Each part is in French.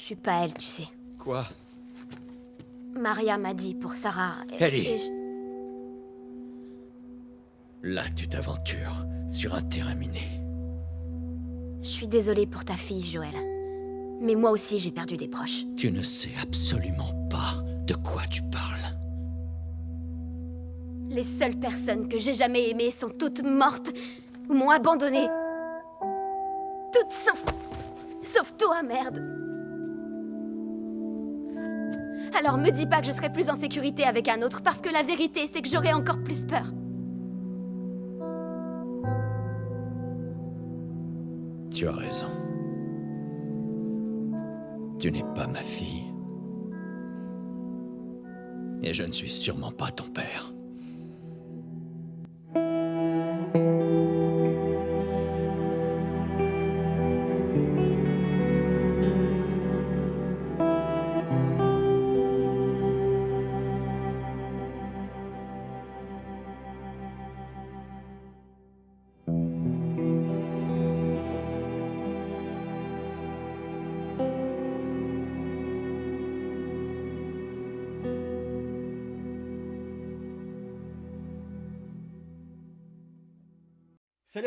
Je suis pas elle, tu sais. Quoi Maria m'a dit pour Sarah. et- Ellie. et je- Là, tu t'aventures sur un terrain miné. Je suis désolée pour ta fille, Joël. Mais moi aussi, j'ai perdu des proches. Tu ne sais absolument pas de quoi tu parles. Les seules personnes que j'ai jamais aimées sont toutes mortes ou m'ont abandonnée. Toutes sauf. sauf toi, merde. Alors me dis pas que je serai plus en sécurité avec un autre, parce que la vérité, c'est que j'aurai encore plus peur. Tu as raison. Tu n'es pas ma fille. Et je ne suis sûrement pas ton père.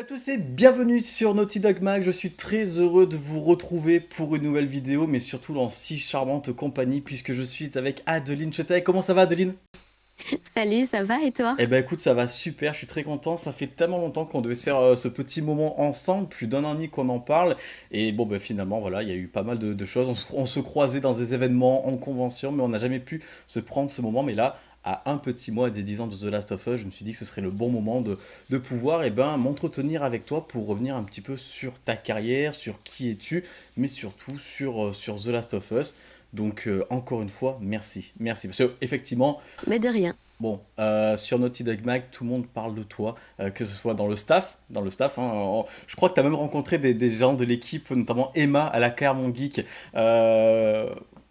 À tous et bienvenue sur Naughty Dog Mag, je suis très heureux de vous retrouver pour une nouvelle vidéo, mais surtout dans si charmante compagnie puisque je suis avec Adeline Chetay. Comment ça va Adeline? Salut, ça va et toi? Eh ben écoute, ça va super, je suis très content, ça fait tellement longtemps qu'on devait se faire euh, ce petit moment ensemble, plus d'un an et demi qu'on en parle, et bon ben finalement voilà, il y a eu pas mal de, de choses, on se, on se croisait dans des événements, en convention, mais on n'a jamais pu se prendre ce moment, mais là, à un petit mois des 10 ans de The Last of Us, je me suis dit que ce serait le bon moment de, de pouvoir eh ben, m'entretenir avec toi pour revenir un petit peu sur ta carrière, sur qui es-tu, mais surtout sur, euh, sur The Last of Us. Donc euh, encore une fois, merci, merci. Parce que effectivement, Mais de rien. Bon, euh, sur Naughty Dog Mag, tout le monde parle de toi, euh, que ce soit dans le staff, dans le staff. hein, en- je crois que tu as même rencontré des, des gens de l'équipe, notamment Emma à la Clermont Geek.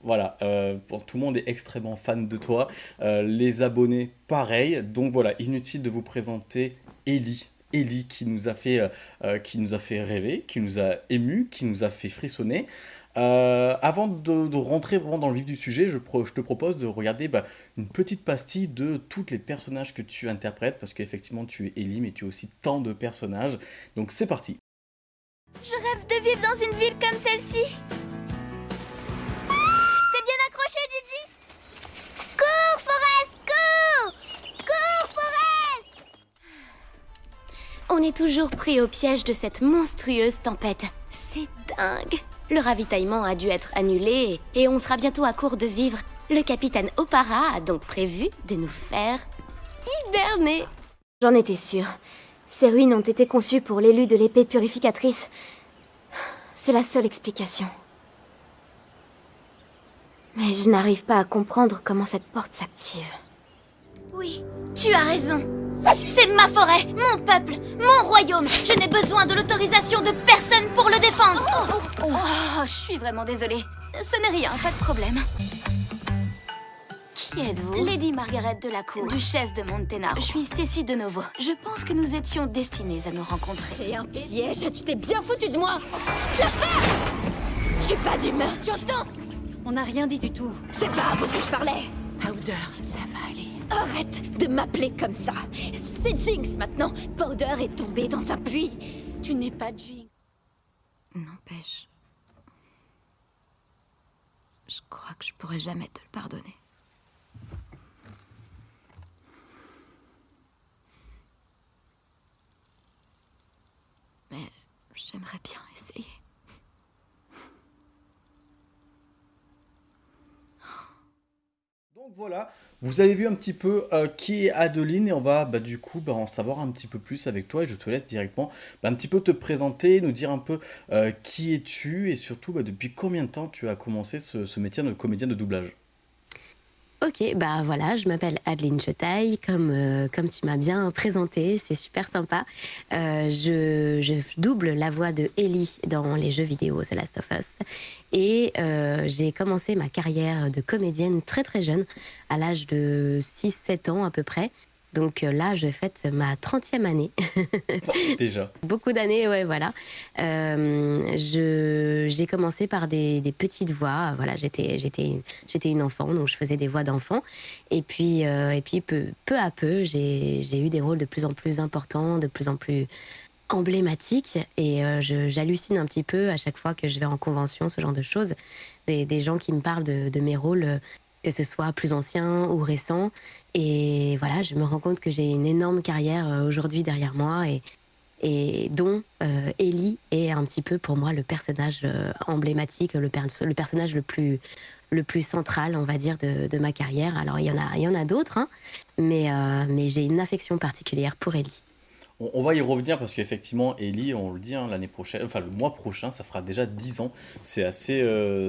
Voilà, euh, tout le monde est extrêmement fan de toi. Euh, les abonnés, pareil. Donc voilà, inutile de vous présenter Ellie. Ellie qui nous a fait, euh, qui nous a fait rêver, qui nous a ému, qui nous a fait frissonner. Avant de, rentrer vraiment dans le vif du sujet, je, te propose de regarder bah, une petite pastille de tous les personnages que tu interprètes, parce qu'effectivement tu es Ellie, mais tu as aussi tant de personnages. Donc c'est parti. Je rêve de vivre dans une ville comme celle-ci. On est toujours pris au piège de cette monstrueuse tempête. C'est dingue. Le ravitaillement a dû être annulé et on sera bientôt à court de vivres. Le capitaine Opara a donc prévu de nous faire hiberner. J'en étais sûre. Ces ruines ont été conçues pour l'élu de l'épée purificatrice. C'est la seule explication. Mais je n'arrive pas à comprendre comment cette porte s'active. Oui, tu as raison. C'est ma forêt, mon peuple, mon royaume. Je n'ai besoin de l'autorisation de personne pour le défendre. Oh, je suis vraiment désolée. Ce n'est rien, pas de problème. Qui êtes-vous? Lady Margaret de la Cour, duchesse de Montenaro. Je suis Stacy de Novo. Je pense que nous étions destinés à nous rencontrer. C'est un piège, tu t'es bien foutu de moi J'affaire Je suis pas d'humeur, tu entends On n'a rien dit du tout. C'est pas à vous que je parlais Powder, ça va aller. Arrête de m'appeler comme ça C'est Jinx maintenant Powder est tombé dans un puits Tu n'es pas Jinx. N'empêche. Je crois que je pourrais jamais te le pardonner. Mais j'aimerais bien essayer. Donc voilà, vous avez vu un petit peu euh, qui est Adeline et on va bah, du coup bah, en savoir un petit peu plus avec toi et je te laisse directement bah, un petit peu te présenter, nous dire un peu euh, qui es-tu et surtout bah, depuis combien de temps tu as commencé ce, ce métier de comédien de doublage? Ok, bah voilà, je m'appelle Adeline Chetaille, comme, euh, comme tu m'as bien présenté, c'est super sympa. Euh, je, double la voix de Ellie dans les jeux vidéo The Last of Us. Et euh, j'ai commencé ma carrière de comédienne très très jeune, à l'âge de 6-7 ans à peu près. Donc euh, là, je fête ma 30e année. Déjà. Beaucoup d'années, ouais, voilà. Euh, j'ai commencé par des, des petites voix. Voilà, j'étais, j'étais, j'étais une enfant, donc je faisais des voix d'enfant. Et puis, euh, et puis peu, peu à peu, j'ai, eu des rôles de plus en plus importants, de plus en plus emblématiques. Et euh, j'hallucine un petit peu à chaque fois que je vais en convention, ce genre de choses. Des, des gens qui me parlent de, de mes rôles, que ce soit plus anciens ou récents. Et voilà, je me rends compte que j'ai une énorme carrière euh, aujourd'hui derrière moi et, dont euh, Ellie est un petit peu pour moi le personnage euh, emblématique, le, perso- le personnage le plus, central, on va dire, de, ma carrière. Alors il y en a, il y en a d'autres, hein, mais j'ai une affection particulière pour Ellie. On, va y revenir parce qu'effectivement, Ellie, on le dit, hein, l'année prochaine, enfin le mois prochain, ça fera déjà 10 ans. C'est assez, euh,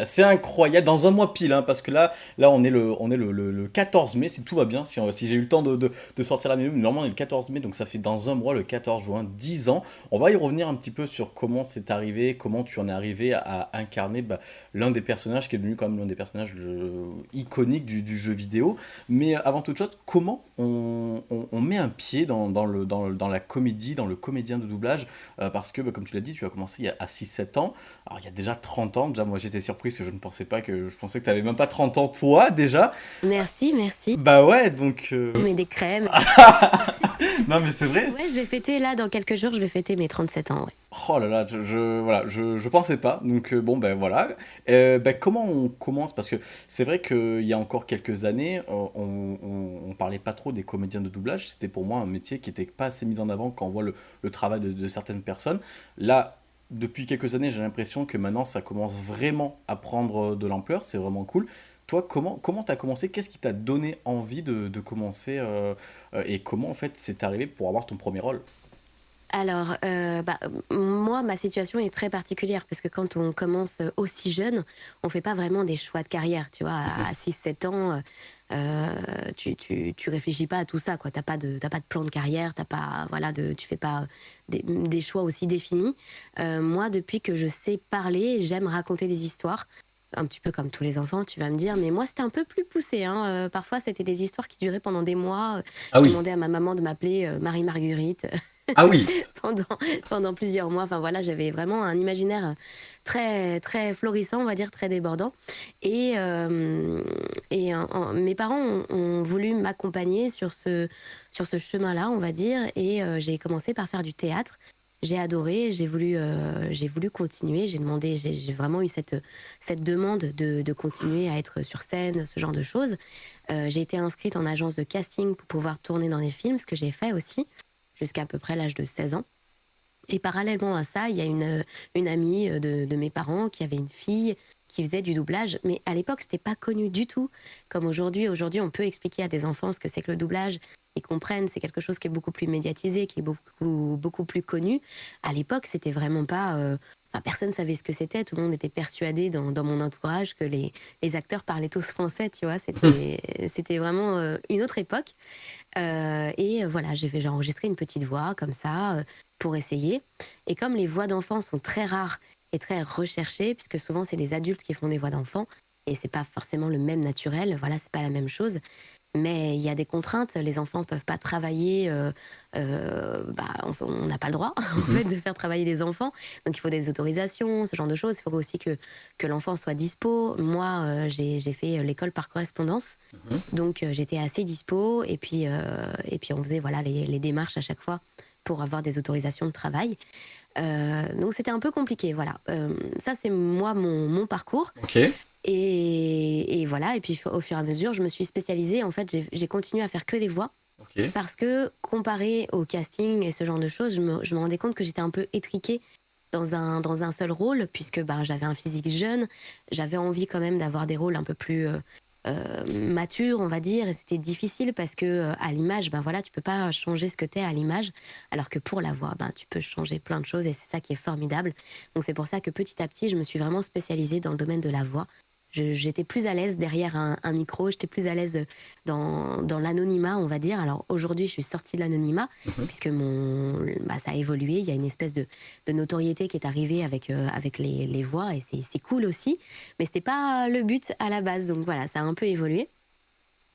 assez incroyable. Dans un mois pile, hein, parce que là, là on est le, on est le, le- le 14 mai, si tout va bien, si, on- si j'ai eu le temps de, de- sortir la minute, normalement on est le 14 mai, donc ça fait dans un mois, le 14 juin, 10 ans. On va y revenir un petit peu sur comment c'est arrivé, comment tu en es arrivé à, incarner bah, l'un des personnages qui est devenu quand même l'un des personnages euh, iconiques du, jeu vidéo. Mais avant toute chose, comment on, on- met un pied dans, dans le, dans, le- dans la comédie, dans le comédien de doublage Euh, Parce que, bah, comme tu l'as dit, tu as commencé il y a à 6-7 ans. Alors, il y a déjà 30 ans. Déjà, moi, j'étais surprise que je ne pensais pas que... Je pensais que tu n'avais même pas 30 ans, toi, déjà. Merci, merci. Bah ouais, donc... euh, Je mets des crèmes. non, mais c'est vrai. Ouais, je vais fêter là, dans quelques jours, je vais fêter mes 37 ans. ouais. Oh là là, je, je- voilà, je, je pensais pas. Donc euh, bon, ben voilà. Euh, ben, comment on commence? Parce que c'est vrai qu'il y a encore quelques années, euh, on, on, on parlait pas trop des comédiens de doublage. C'était pour moi un métier qui était pas assez mis en avant quand on voit le, le travail de, de certaines personnes. Là, depuis quelques années, j'ai l'impression que maintenant, ça commence vraiment à prendre de l'ampleur. C'est vraiment cool. Toi, comment comment t'as commencé? Qu'est-ce qui t'a donné envie de, de commencer euh, euh, Et comment en fait c'est arrivé pour avoir ton premier rôle? Alors, euh, bah, moi, ma situation est très particulière parce que quand on commence aussi jeune, on fait pas vraiment des choix de carrière. Tu vois, à 6-7 ans, tu, tu, tu réfléchis pas à tout ça. Tu n'as pas, de- pas de plan de carrière, t'as pas, voilà, de, tu fais pas des, des choix aussi définis. Moi, depuis que je sais parler, j'aime raconter des histoires. Un petit peu comme tous les enfants, tu vas me dire, mais moi c'était un peu plus poussé. hein. Euh, parfois c'était des histoires qui duraient pendant des mois. Ah Je demandais à ma maman de m'appeler euh, Marie-Marguerite Ah oui pendant, pendant plusieurs mois. Enfin voilà, j'avais vraiment un imaginaire très, très florissant, on va dire, très débordant. Et, euh, et mes parents ont, ont voulu m'accompagner sur ce, sur ce chemin-là, on va dire. Et euh, j'ai commencé par faire du théâtre. J'ai adoré, j'ai voulu, euh, voulu continuer. J'ai demandé, j'ai vraiment eu cette, cette demande de, de continuer à être sur scène, ce genre de choses. Euh, j'ai été inscrite en agence de casting pour pouvoir tourner dans des films, ce que j'ai fait aussi jusqu'à à peu près l'âge de 16 ans. Et parallèlement à ça, il y a une, une amie de, de mes parents qui avait une fille qui faisait du doublage, mais à l'époque, c'était pas connu du tout. Comme aujourd'hui, aujourd'hui, on peut expliquer à des enfants ce que c'est que le doublage. Ils comprennent, c'est quelque chose qui est beaucoup plus médiatisé, qui est beaucoup, beaucoup plus connu. À l'époque, c'était vraiment pas. euh, Enfin, personne savait ce que c'était. Tout le monde était persuadé dans, dans mon entourage que les, les acteurs parlaient tous français, tu vois. C'était, c'était vraiment euh, une autre époque. Euh, et euh, voilà, j'ai enregistré une petite voix comme ça euh, pour essayer. Et comme les voix d'enfants sont très rares et très recherchées, puisque souvent c'est des adultes qui font des voix d'enfants, et c'est pas forcément le même naturel, voilà, c'est pas la même chose. Mais il y a des contraintes, les enfants peuvent pas travailler, euh, euh, bah, on n'a pas le droit en fait de faire travailler des enfants, donc il faut des autorisations, ce genre de choses. Il faut aussi que, que l'enfant soit dispo. Moi, euh, j'ai fait l'école par correspondance, donc euh, j'étais assez dispo, et puis, euh, et puis on faisait voilà, les, les démarches à chaque fois pour avoir des autorisations de travail. Euh, donc c'était un peu compliqué, voilà. Euh, ça c'est moi mon, mon parcours. Ok. Et, et voilà, et puis au fur et à mesure, je me suis spécialisée. En fait, j'ai- continué à faire que les voix. Parce que comparé au casting et ce genre de choses, je me, je me rendais compte que j'étais un peu étriquée dans un, dans un seul rôle, puisque ben, j'avais un physique jeune, j'avais envie quand même d'avoir des rôles un peu plus euh, euh, matures, on va dire, et c'était difficile parce que euh, à l'image, ben voilà, tu peux pas changer ce que tu es à l'image, alors que pour la voix, ben, tu peux changer plein de choses et c'est ça qui est formidable. Donc c'est pour ça que petit à petit, je me suis vraiment spécialisée dans le domaine de la voix. J'étais plus à l'aise derrière un, un micro, j'étais plus à l'aise dans, dans l'anonymat, on va dire. Alors aujourd'hui, je suis sortie de l'anonymat, puisque mon, bah, ça a évolué. Il y a une espèce de, de notoriété qui est arrivée avec, euh, avec les, les voix, et c'est cool aussi. Mais c'était pas le but à la base, donc voilà, ça a un peu évolué.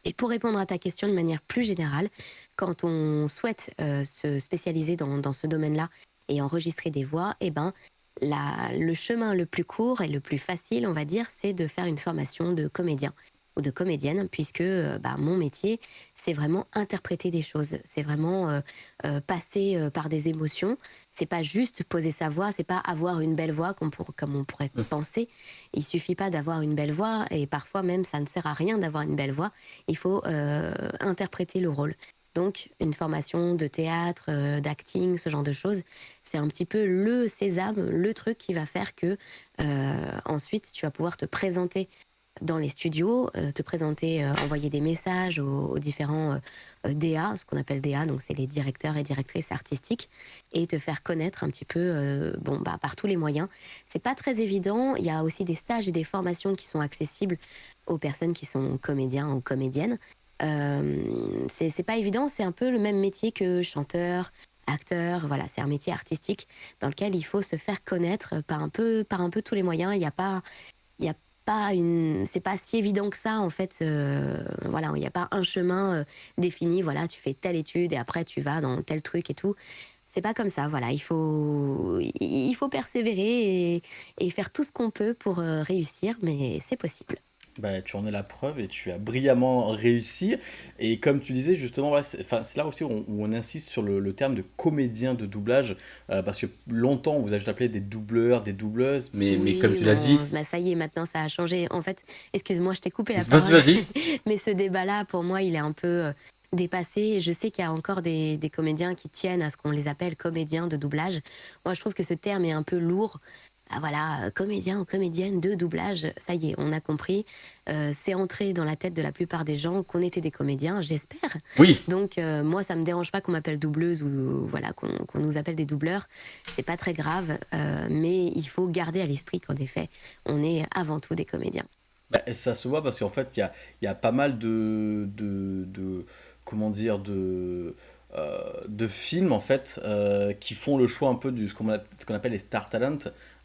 Et pour répondre à ta question de manière plus générale, quand on souhaite euh, se spécialiser dans, dans ce domaine-là et enregistrer des voix, eh ben, la- le chemin le plus court et le plus facile, on va dire, c'est de faire une formation de comédien ou de comédienne, puisque euh, bah, mon métier, c'est vraiment interpréter des choses, c'est vraiment euh, euh, passer euh, par des émotions. C'est pas juste poser sa voix, c'est pas avoir une belle voix comme, pour- comme on pourrait Mm. penser. Il suffit pas d'avoir une belle voix, et parfois même ça ne sert à rien d'avoir une belle voix. Il faut interpréter le rôle. Donc, une formation de théâtre, euh, d'acting, ce genre de choses, c'est un petit peu le sésame, le truc qui va faire que euh, ensuite tu vas pouvoir te présenter dans les studios, euh, te présenter, envoyer des messages aux, différents DA, ce qu'on appelle DA, donc c'est les directeurs et directrices artistiques, et te faire connaître un petit peu, bon, bah, par tous les moyens. C'est pas très évident. Il y a aussi des stages et des formations qui sont accessibles aux personnes qui sont comédiens ou comédiennes. Euh, c'est pas évident. C'est un peu le même métier que chanteur, acteur. Voilà, c'est un métier artistique dans lequel il faut se faire connaître par un peu, par un peu tous les moyens. Il n'y a pas, il y a pas une, c'est pas si évident que ça en fait. euh, voilà, il n'y a pas un chemin euh, défini. Voilà, tu fais telle étude et après tu vas dans tel truc et tout. C'est pas comme ça. Voilà, il faut, il faut persévérer et, faire tout ce qu'on peut pour réussir, mais c'est possible. Bah, tu en es la preuve et tu as brillamment réussi. Et comme tu disais, justement, voilà, c'est enfin, c'est là aussi où on, où on insiste sur le, le terme de comédien de doublage, euh, parce que longtemps, on vous a juste appelé des doubleurs, des doubleuses, mais, mais comme tu l'as dit, bah ça y est, maintenant ça a changé. En fait, excuse-moi, je t'ai coupé la vas-y, parole. vas-y. Mais ce débat-là, pour moi, il est un peu euh, dépassé. Je sais qu'il y a encore des, des comédiens qui tiennent à ce qu'on les appelle comédiens de doublage. Moi, je trouve que ce terme est un peu lourd. Ah, voilà, euh, comédien ou comédienne de doublage, ça y est, on a compris. Euh, c'est entré dans la tête de la plupart des gens qu'on était des comédiens, j'espère. Oui, Donc euh, moi, ça me dérange pas qu'on m'appelle doubleuse ou voilà qu'on nous appelle des doubleurs. C'est pas très grave, euh, mais il faut garder à l'esprit qu'en effet, on est avant tout des comédiens. Bah, ça se voit parce qu'en fait, il y y a pas mal de, de, de- comment dire, de, euh, de films en fait euh, qui font le choix un peu du ce qu'on a- ce qu'on appelle les star talent,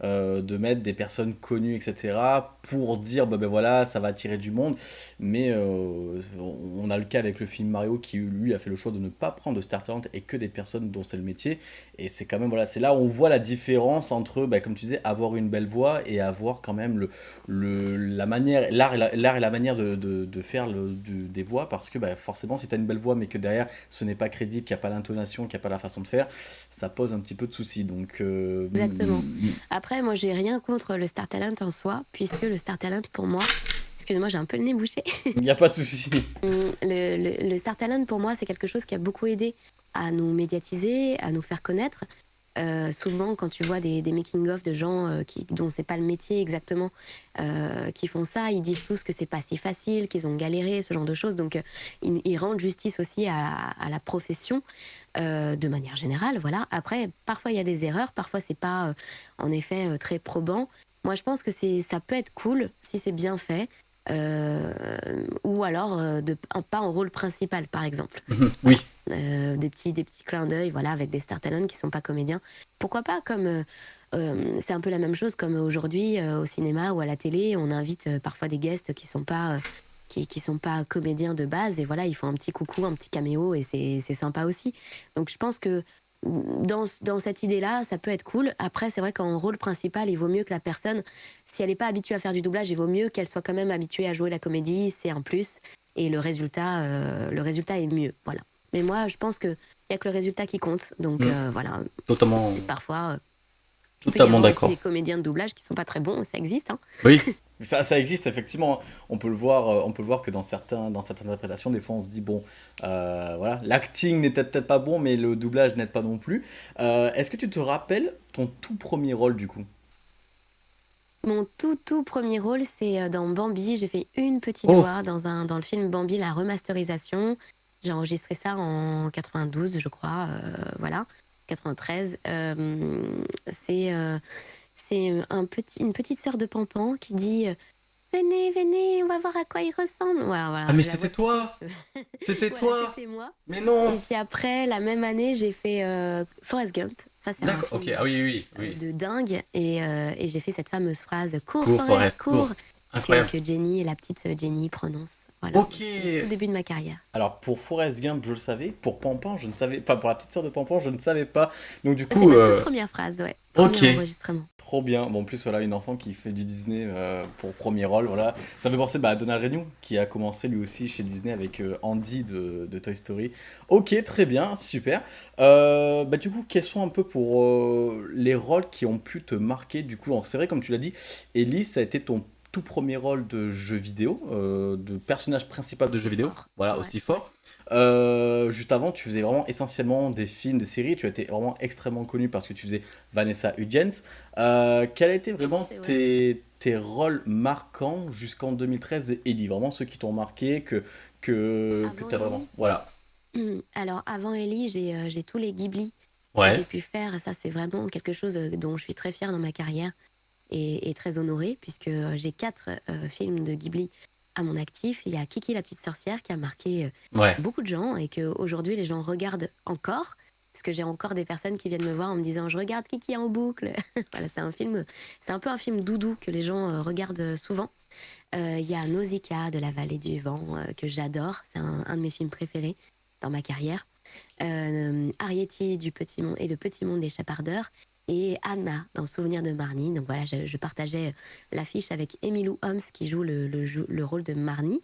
euh, de mettre des personnes connues, etc. pour dire, bah ben voilà, ça va attirer du monde. Mais euh, on a le cas avec le film Mario qui lui a fait le choix de ne pas prendre de star talent et que des personnes dont c'est le métier. Et c'est quand même voilà, c'est là où on voit la différence entre, bah, comme tu disais, avoir une belle voix et avoir quand même le le, la manière, l'art et la, l'art et la manière de, de, de faire le, des voix, parce que bah, forcément, si tu as une belle voix, mais que derrière, ce n'est pas crédible, qu'il n'y a pas l'intonation, qu'il n'y a pas la façon de faire, ça pose un petit peu de soucis. Donc, euh, Exactement. mm, Après, moi, j'ai rien contre le Star Talent en soi, puisque le Star Talent, pour moi, excuse-moi, j'ai un peu le nez bouché. il n'y a pas de souci. Hum, le, le- le Star Talent, pour moi, c'est quelque chose qui a beaucoup aidé à nous médiatiser, à nous faire connaître. Euh, souvent, quand tu vois des, making-of de gens euh, qui, dont c'est pas le métier exactement, euh, qui font ça, ils disent tous que c'est pas si facile, qu'ils ont galéré, ce genre de choses. Donc, ils, rendent justice aussi à, à la profession de manière générale. Voilà. Après, parfois il y a des erreurs, parfois c'est pas en effet très probant. Moi, je pense que ça peut être cool si c'est bien fait. Euh, ou alors euh, de, un- pas en rôle principal, par exemple. oui, Euh, des petits des petits clins d'œil voilà avec des star talent qui sont pas comédiens. Pourquoi pas comme euh, c'est un peu la même chose comme aujourd'hui euh, au cinéma ou à la télé. On invite parfois des guests qui sont pas qui, qui sont pas comédiens de base et voilà ils font un petit coucou un petit caméo et c'est c'est sympa aussi. Donc je pense que dans, dans cette idée-là, ça peut être cool. Après, c'est vrai qu'en rôle principal, il vaut mieux que la personne, si elle n'est pas habituée à faire du doublage, il vaut mieux qu'elle soit quand même habituée à jouer la comédie. C'est un plus. Et le résultat, euh, le résultat est mieux. Voilà. Mais moi, je pense qu'il n'y a que le résultat qui compte. Donc Mm. euh, voilà, totalement, c'est parfois. euh, il peut y totalement d'accord. des comédiens de doublage qui sont pas très bons, ça existe. Hein. Oui, ça, ça existe effectivement. On peut le voir, euh, on peut le voir que dans certains, dans certaines interprétations, des fois on se dit bon, euh, voilà, l'acting n'est peut-être pas bon, mais le doublage n'aide pas non plus. Euh, Est-ce que tu te rappelles ton tout premier rôle du coup? Mon tout tout premier rôle, c'est dans Bambi. J'ai fait une petite Oh. voix dans, un, dans le film Bambi, la remasterisation. J'ai enregistré ça en 92, je crois. euh, voilà, 93. Euh, c'est euh, c'est un petit, une petite sœur de Pampan qui dit euh, Venez, venez, on va voir à quoi il ressemble. Voilà, voilà. Ah, mais c'était toi C'était Voilà, toi C'était moi. Mais Et non puis après, la même année, j'ai fait euh, Forrest Gump. Ça, c'est un D'accord, ok, ah oui, oui, euh, oui. de dingue. Et, euh, et j'ai fait cette fameuse phrase Cours, Cours, Forrest, Forrest, cours. cours. Incroyable. que, que Jenny et la petite euh, Jenny prononcent. Voilà. Ok. C'est Tout début de ma carrière. Alors pour Forrest Gump, je le savais. Pour Pampan, je ne savais pas. Pour la petite sœur de Pampan, je ne savais pas. Donc du C'est coup, ma euh, toute première phrase, ouais. Premier ok. enregistrement. trop bien. Bon, en plus, voilà, une enfant qui fait du Disney euh, pour premier rôle. Voilà. Ça me fait penser bah, à Donald Renew, qui a commencé lui aussi chez Disney avec euh, Andy de, de Toy Story. Ok, très bien, super. Bah, du coup, quels sont un peu pour les rôles qui ont pu te marquer Du coup, c'est vrai, comme tu l'as dit, Ellie, ça a été ton tout premier rôle de jeu vidéo, euh, de personnage principal de jeu vidéo. fort. Voilà, Ouais. aussi fort. Euh, juste avant, tu faisais vraiment essentiellement des films, des séries. Tu as été vraiment extrêmement connu parce que tu faisais Vanessa Hudgens. Euh, quels étaient vraiment C'est vrai. tes, tes rôles marquants jusqu'en 2013 et Ellie Vraiment ceux qui t'ont marqué, que, que, que tu as vraiment. Ellie Voilà. Alors, avant Ellie, j'ai euh, j'ai tous les Ghibli que j'ai pu faire. Ça, c'est vraiment quelque chose dont je suis très fière dans ma carrière et, et très honorée, puisque euh, j'ai quatre euh, films de Ghibli à mon actif. Il y a Kiki la petite sorcière qui a marqué euh, Ouais. beaucoup de gens et qu'aujourd'hui, les gens regardent encore. Parce que j'ai encore des personnes qui viennent me voir en me disant Je regarde Kiki en boucle. voilà, c'est un film, c'est un peu un film doudou que les gens regardent souvent. Euh, Il y a Nausicaa de la vallée du vent euh, que j'adore. C'est un, un de mes films préférés dans ma carrière. Euh, Arietti du Petit Monde et le Petit Monde des Chapardeurs. Et Anna dans Souvenir de Marnie. Donc voilà, je, je partageais l'affiche avec Emilou Holmes qui joue le, le, le rôle de Marnie.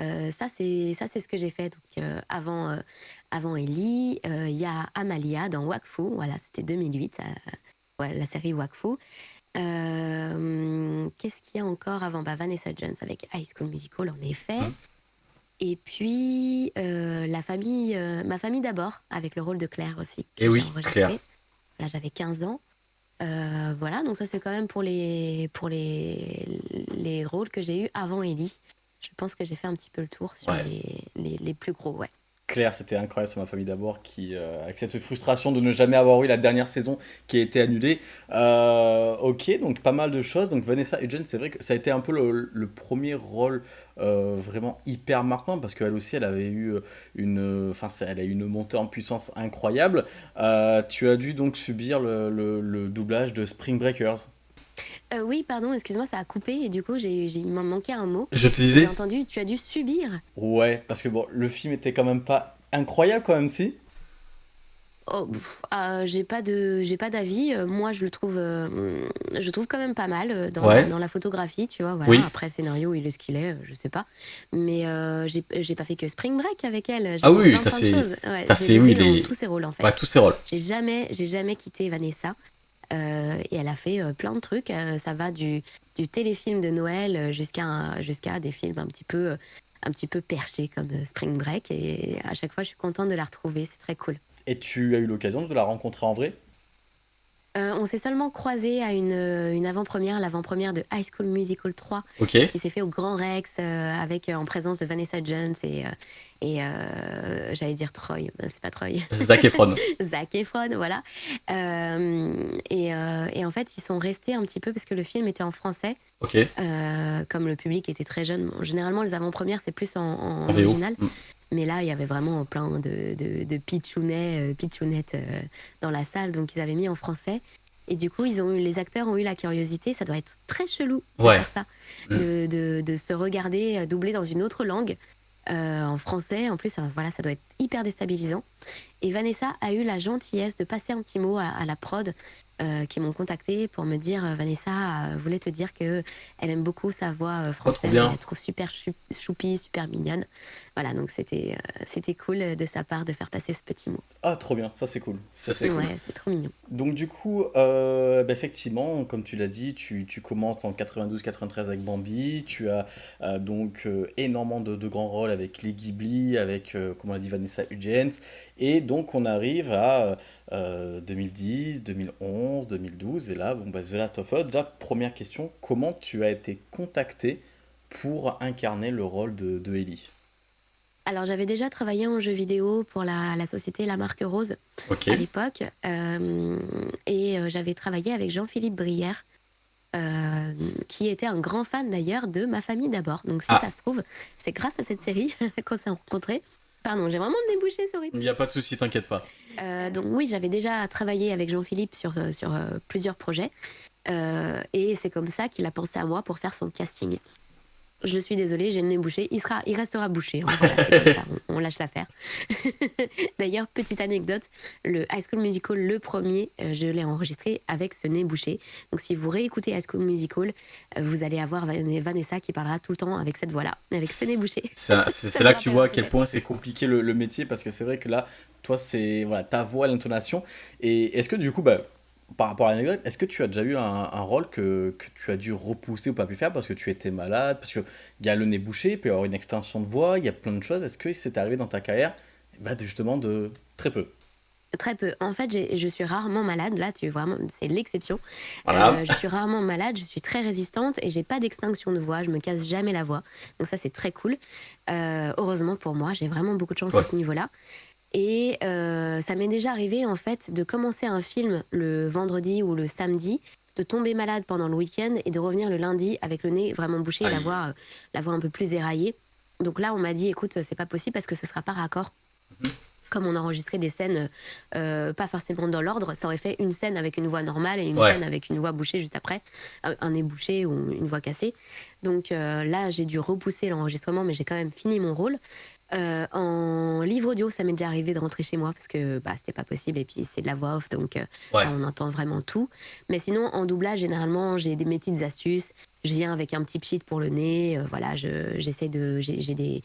Euh, ça, c'est ça, c'est ce que j'ai fait donc, euh, avant, euh, avant Ellie. Euh, Il y a Amalia dans Wakfu. Voilà, c'était 2008, euh, ouais, la série Wakfu. Euh, Qu'est-ce qu'il y a encore avant? Bah, Vanessa Jones avec High School Musical, en effet. Mhm. Et puis, euh, la famille, euh, ma famille d'abord, avec le rôle de Claire aussi. que Eh oui. Claire. Là, j'avais 15 ans. Euh, voilà, donc ça, c'est quand même pour les, pour les, les rôles que j'ai eus avant Ellie. Je pense que j'ai fait un petit peu le tour sur Ouais. les, les, les plus gros, ouais. Claire, c'était incroyable sur ma famille d'abord, euh, avec cette frustration de ne jamais avoir eu la dernière saison qui a été annulée. Euh, ok, donc pas mal de choses. Donc Vanessa Hudgens, c'est vrai que ça a été un peu le, premier rôle euh, vraiment hyper marquant parce qu'elle aussi, elle avait eu une, elle a une montée en puissance incroyable. Tu as dû donc subir le doublage de Spring Breakers. Euh, oui, pardon, excuse-moi, ça a coupé et du coup, j'ai, j'ai- il m'en manquait un mot. Je te J'ai disais. entendu, tu as dû subir. Ouais, parce que bon, le film était quand même pas incroyable quand même si? Oh, pff, euh, j'ai pas de, j'ai pas d'avis. Euh, moi, je le trouve, euh, je trouve quand même pas mal euh, dans, Ouais. la, dans la photographie, tu vois. Voilà. Oui. Après, le scénario, il est ce qu'il est, euh, je sais pas. Mais euh, j'ai, j'ai pas fait que Spring Break avec elle. J'ai Ah oui, plein, t'as plein de fait- choses. Ouais, t'as j'ai fait, oui, les- dans tous ses rôles en fait. Ouais, tous ses rôles. J'ai jamais, j'ai jamais quitté Vanessa. Euh, et elle a fait euh, plein de trucs. Euh, ça va du, téléfilm de Noël jusqu'à des films un petit peu, un petit peu perchés comme Spring Break. Et à chaque fois, je suis contente de la retrouver. C'est très cool. Et tu as eu l'occasion de la rencontrer en vrai? Euh, on s'est seulement croisés à une, euh, une avant-première, l'avant-première de High School Musical 3, Ok. qui s'est fait au Grand Rex euh, avec euh, en présence de Vanessa Jones et, euh, et euh, j'allais dire Troy, c'est pas Troy. Zac Efron. Zac Efron, voilà. Euh, et, euh, et en fait, ils sont restés un petit peu parce que le film était en français. Ok. euh, comme le public était très jeune, bon, généralement les avant-premières c'est plus en, en En VO. original. Mm. Mais là, il y avait vraiment plein de, de, de pitchounets, euh, pitchounettes euh, dans la salle, donc ils avaient mis en français. Et du coup, ils ont eu, les acteurs ont eu la curiosité, ça doit être très chelou de Ouais. faire ça, Mm. de, de, de se regarder euh, doublé dans une autre langue, euh, en français. En plus, euh, voilà, ça doit être hyper déstabilisant. Et Vanessa a eu la gentillesse de passer un petit mot à, à la prod euh, qui m'ont contacté pour me dire euh, Vanessa euh, voulait te dire que elle aime beaucoup sa voix française, elle la trouve super chou- choupie, super mignonne. Voilà, donc c'était euh, c'était cool de sa part de faire passer ce petit mot. Ah, trop bien, ça c'est cool. Ça c'est cool. Ouais, c'est trop mignon. Donc du coup, euh, bah, effectivement, comme tu l'as dit, tu, tu commences en 92-93 avec Bambi, tu as donc énormément de, de grands rôles avec les Ghibli, avec, comme on l'a dit, Vanessa Hudgens, et donc on arrive à euh, 2010, 2011, 2012, et là, bon, bah, The Last of Us, déjà, première question, comment tu as été contacté pour incarner le rôle de, de Ellie? Alors j'avais déjà travaillé en jeu vidéo pour la, la société La Marque Rose à l'époque, euh, et euh, j'avais travaillé avec Jean-Philippe Brière. euh, qui était un grand fan d'ailleurs de ma famille d'abord. Donc si Ah. ça se trouve, c'est grâce à cette série qu'on s'est rencontrés. Pardon, j'ai vraiment débouché, horrible. Il n'y a pas de souci, t'inquiète pas. Euh, donc oui, j'avais déjà travaillé avec Jean-Philippe sur, euh, sur euh, plusieurs projets. Euh, et c'est comme ça qu'il a pensé à moi pour faire son casting. Je suis désolée, j'ai le nez bouché. Il, sera, il restera bouché. hein, voilà, c'est comme ça, on, on lâche l'affaire. D'ailleurs, petite anecdote, le High School Musical, le premier, euh, je l'ai enregistré avec ce nez bouché. Donc si vous réécoutez High School Musical, euh, vous allez avoir Van- Vanessa qui parlera tout le temps avec cette voix-là, avec ce nez bouché. C'est là que tu vois à quel point c'est compliqué le, le métier parce que c'est vrai que là, toi, c'est voilà, ta voix, l'intonation. Et est-ce que du coup, bah, par rapport à l'anecdote, est-ce que tu as déjà eu un, un rôle que, que tu as dû repousser ou pas pu faire parce que tu étais malade, parce qu'il y a le nez bouché, il peut y avoir une extension de voix, il y a plein de choses. Est-ce que c'est arrivé dans ta carrière bah, justement de très peu? Très peu. En fait, je suis rarement malade. Là, tu vraiment, c'est l'exception. Voilà. Euh, je suis rarement malade. Je suis très résistante et j'ai pas d'extinction de voix. Je me casse jamais la voix. Donc ça, c'est très cool. Euh, heureusement pour moi, j'ai vraiment beaucoup de chance à ce niveau-là. Et euh, ça m'est déjà arrivé en fait de commencer un film le vendredi ou le samedi, de tomber malade pendant le week-end et de revenir le lundi avec le nez vraiment bouché et la voix, euh, la voix un peu plus éraillée. Donc là, on m'a dit, écoute, c'est pas possible parce que ce sera pas raccord. Comme on enregistrait des scènes euh, pas forcément dans l'ordre, ça aurait fait une scène avec une voix normale et une Ouais. scène avec une voix bouchée juste après, un nez bouché ou une voix cassée. Donc là, j'ai dû repousser l'enregistrement, mais j'ai quand même fini mon rôle. Euh, en livre audio, ça m'est déjà arrivé de rentrer chez moi parce que bah, c'était pas possible et puis c'est de la voix off, donc euh, Ouais. on entend vraiment tout. Mais sinon, en doublage, généralement, j'ai des mes petites astuces. Je viens avec un petit pchit pour le nez. euh, voilà, je- j'essaie de, j'ai des,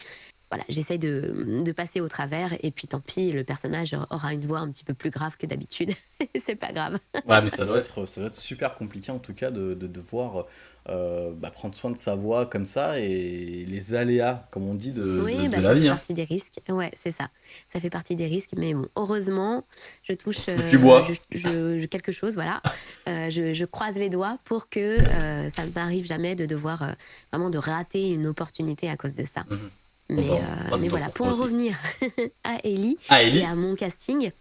voilà, j'essaie de, de passer au travers et puis tant pis, le personnage aura une voix un petit peu plus grave que d'habitude. c'est pas grave. Ouais, mais ça doit être, ça doit être super compliqué en tout cas de, de devoir euh, bah, prendre soin de sa voix comme ça et les aléas, comme on dit, de, oui, de- bah, la ça vie. fait hein. partie des risques. Ouais, c'est ça. Ça fait partie des risques, mais bon, heureusement, je touche bois. je- je- je- quelque chose, voilà. Euh, je, je croise les doigts pour que euh, ça ne m'arrive jamais de devoir euh, vraiment de rater une opportunité à cause de ça. Mhm. Mais, Bon, euh, mais voilà, pour en revenir à Ellie Ah, et à mon casting,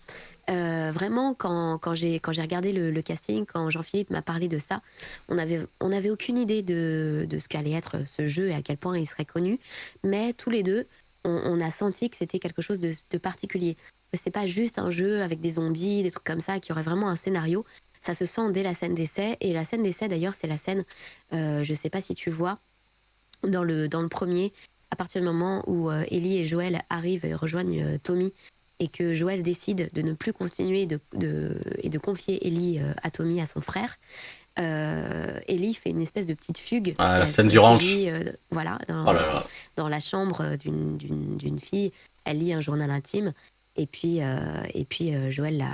euh, vraiment, quand, quand j'ai quand j'ai regardé le, le casting, quand Jean-Philippe m'a parlé de ça, on avait on n'avait aucune idée de, de ce qu'allait être ce jeu et à quel point il serait connu. Mais tous les deux, on, on a senti que c'était quelque chose de, de particulier. C'est pas juste un jeu avec des zombies, des trucs comme ça, qui aurait vraiment un scénario. Ça se sent dès la scène d'essai. Et la scène d'essai, d'ailleurs, c'est la scène, euh, je sais pas si tu vois, dans le, dans le premier, à partir du moment où euh, Ellie et Joël arrivent et rejoignent euh, Tommy, et que Joël décide de ne plus continuer de, de- et de confier Ellie euh, à Tommy, à son frère, euh, Ellie fait une espèce de petite fugue. Ah, la scène du ranch. euh, voilà, dans, Oh là là. dans la chambre d'une- fille. Elle lit un journal intime. Et puis, euh, et puis Joël la,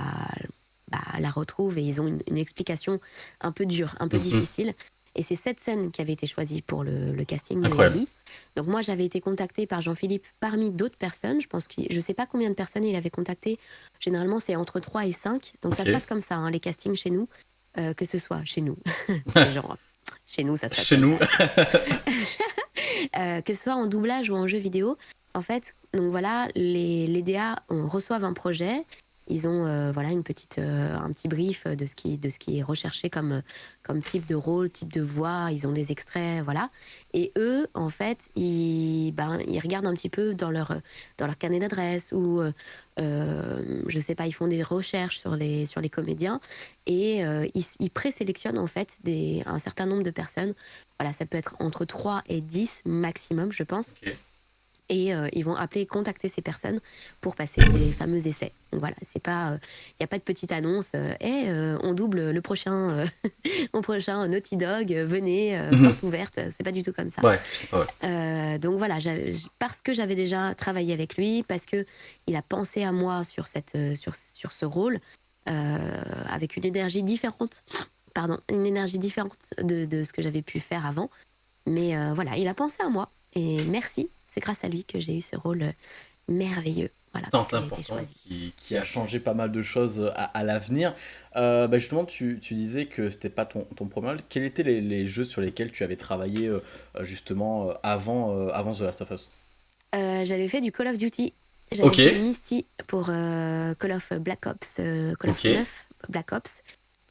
bah, la retrouve et ils ont une, une explication un peu dure, un peu Mhm. difficile. Et c'est cette scène qui avait été choisie pour le, le casting de. Ellie. Donc moi, j'avais été contactée par Jean-Philippe parmi d'autres personnes. Je pense que je sais pas combien de personnes il avait contacté. Généralement, c'est entre 3 et 5. Donc ça se passe comme ça, hein, les castings chez nous. Euh, que ce soit chez nous. Genre, chez nous, ça se passe Chez comme nous. ça. Euh, que ce soit en doublage ou en jeu vidéo. En fait, donc voilà, les, les DA on, reçoivent un projet. Ils ont euh, voilà une petite, euh, un petit brief de ce qui, de ce qui est recherché comme, comme type de rôle, type de voix. Ils ont des extraits, voilà. Et eux, en fait, ils, ben, ils regardent un petit peu dans leur, dans leur carnet d'adresse ou, euh, euh, je sais pas, ils font des recherches sur les, sur les comédiens et ils, ils présélectionnent en fait des, un certain nombre de personnes. Voilà, ça peut être entre 3 et 10 maximum, je pense. Et euh, ils vont appeler, contacter ces personnes pour passer ces fameux essais. Donc voilà, c'est pas, il n'y a pas de petite annonce. Euh, Eh, euh, on double le prochain, euh, au prochain Naughty Dog. euh, venez, euh, Mhm. porte ouverte. C'est pas du tout comme ça. Ouais, ouais. Euh, donc voilà, parce que j'avais déjà travaillé avec lui, parce que il a pensé à moi sur, cette, euh, sur, sur ce rôle, euh, avec une énergie différente, pardon, une énergie différente de, de ce que j'avais pu faire avant. Mais euh, voilà, il a pensé à moi. Et merci, c'est grâce à lui que j'ai eu ce rôle euh, merveilleux. Voilà, parce a été choisi. qui, qui a changé pas mal de choses à, à l'avenir. Euh, bah justement, tu, tu disais que c'était pas ton, ton premier rôle. Quels étaient les, les jeux sur lesquels tu avais travaillé euh, justement euh, avant, euh, avant The Last of Us? Euh, j'avais fait du Call of Duty. J'avais Ok. fait Misty pour euh, Call of Black Ops, euh, Call Ok. of 9 Black Ops.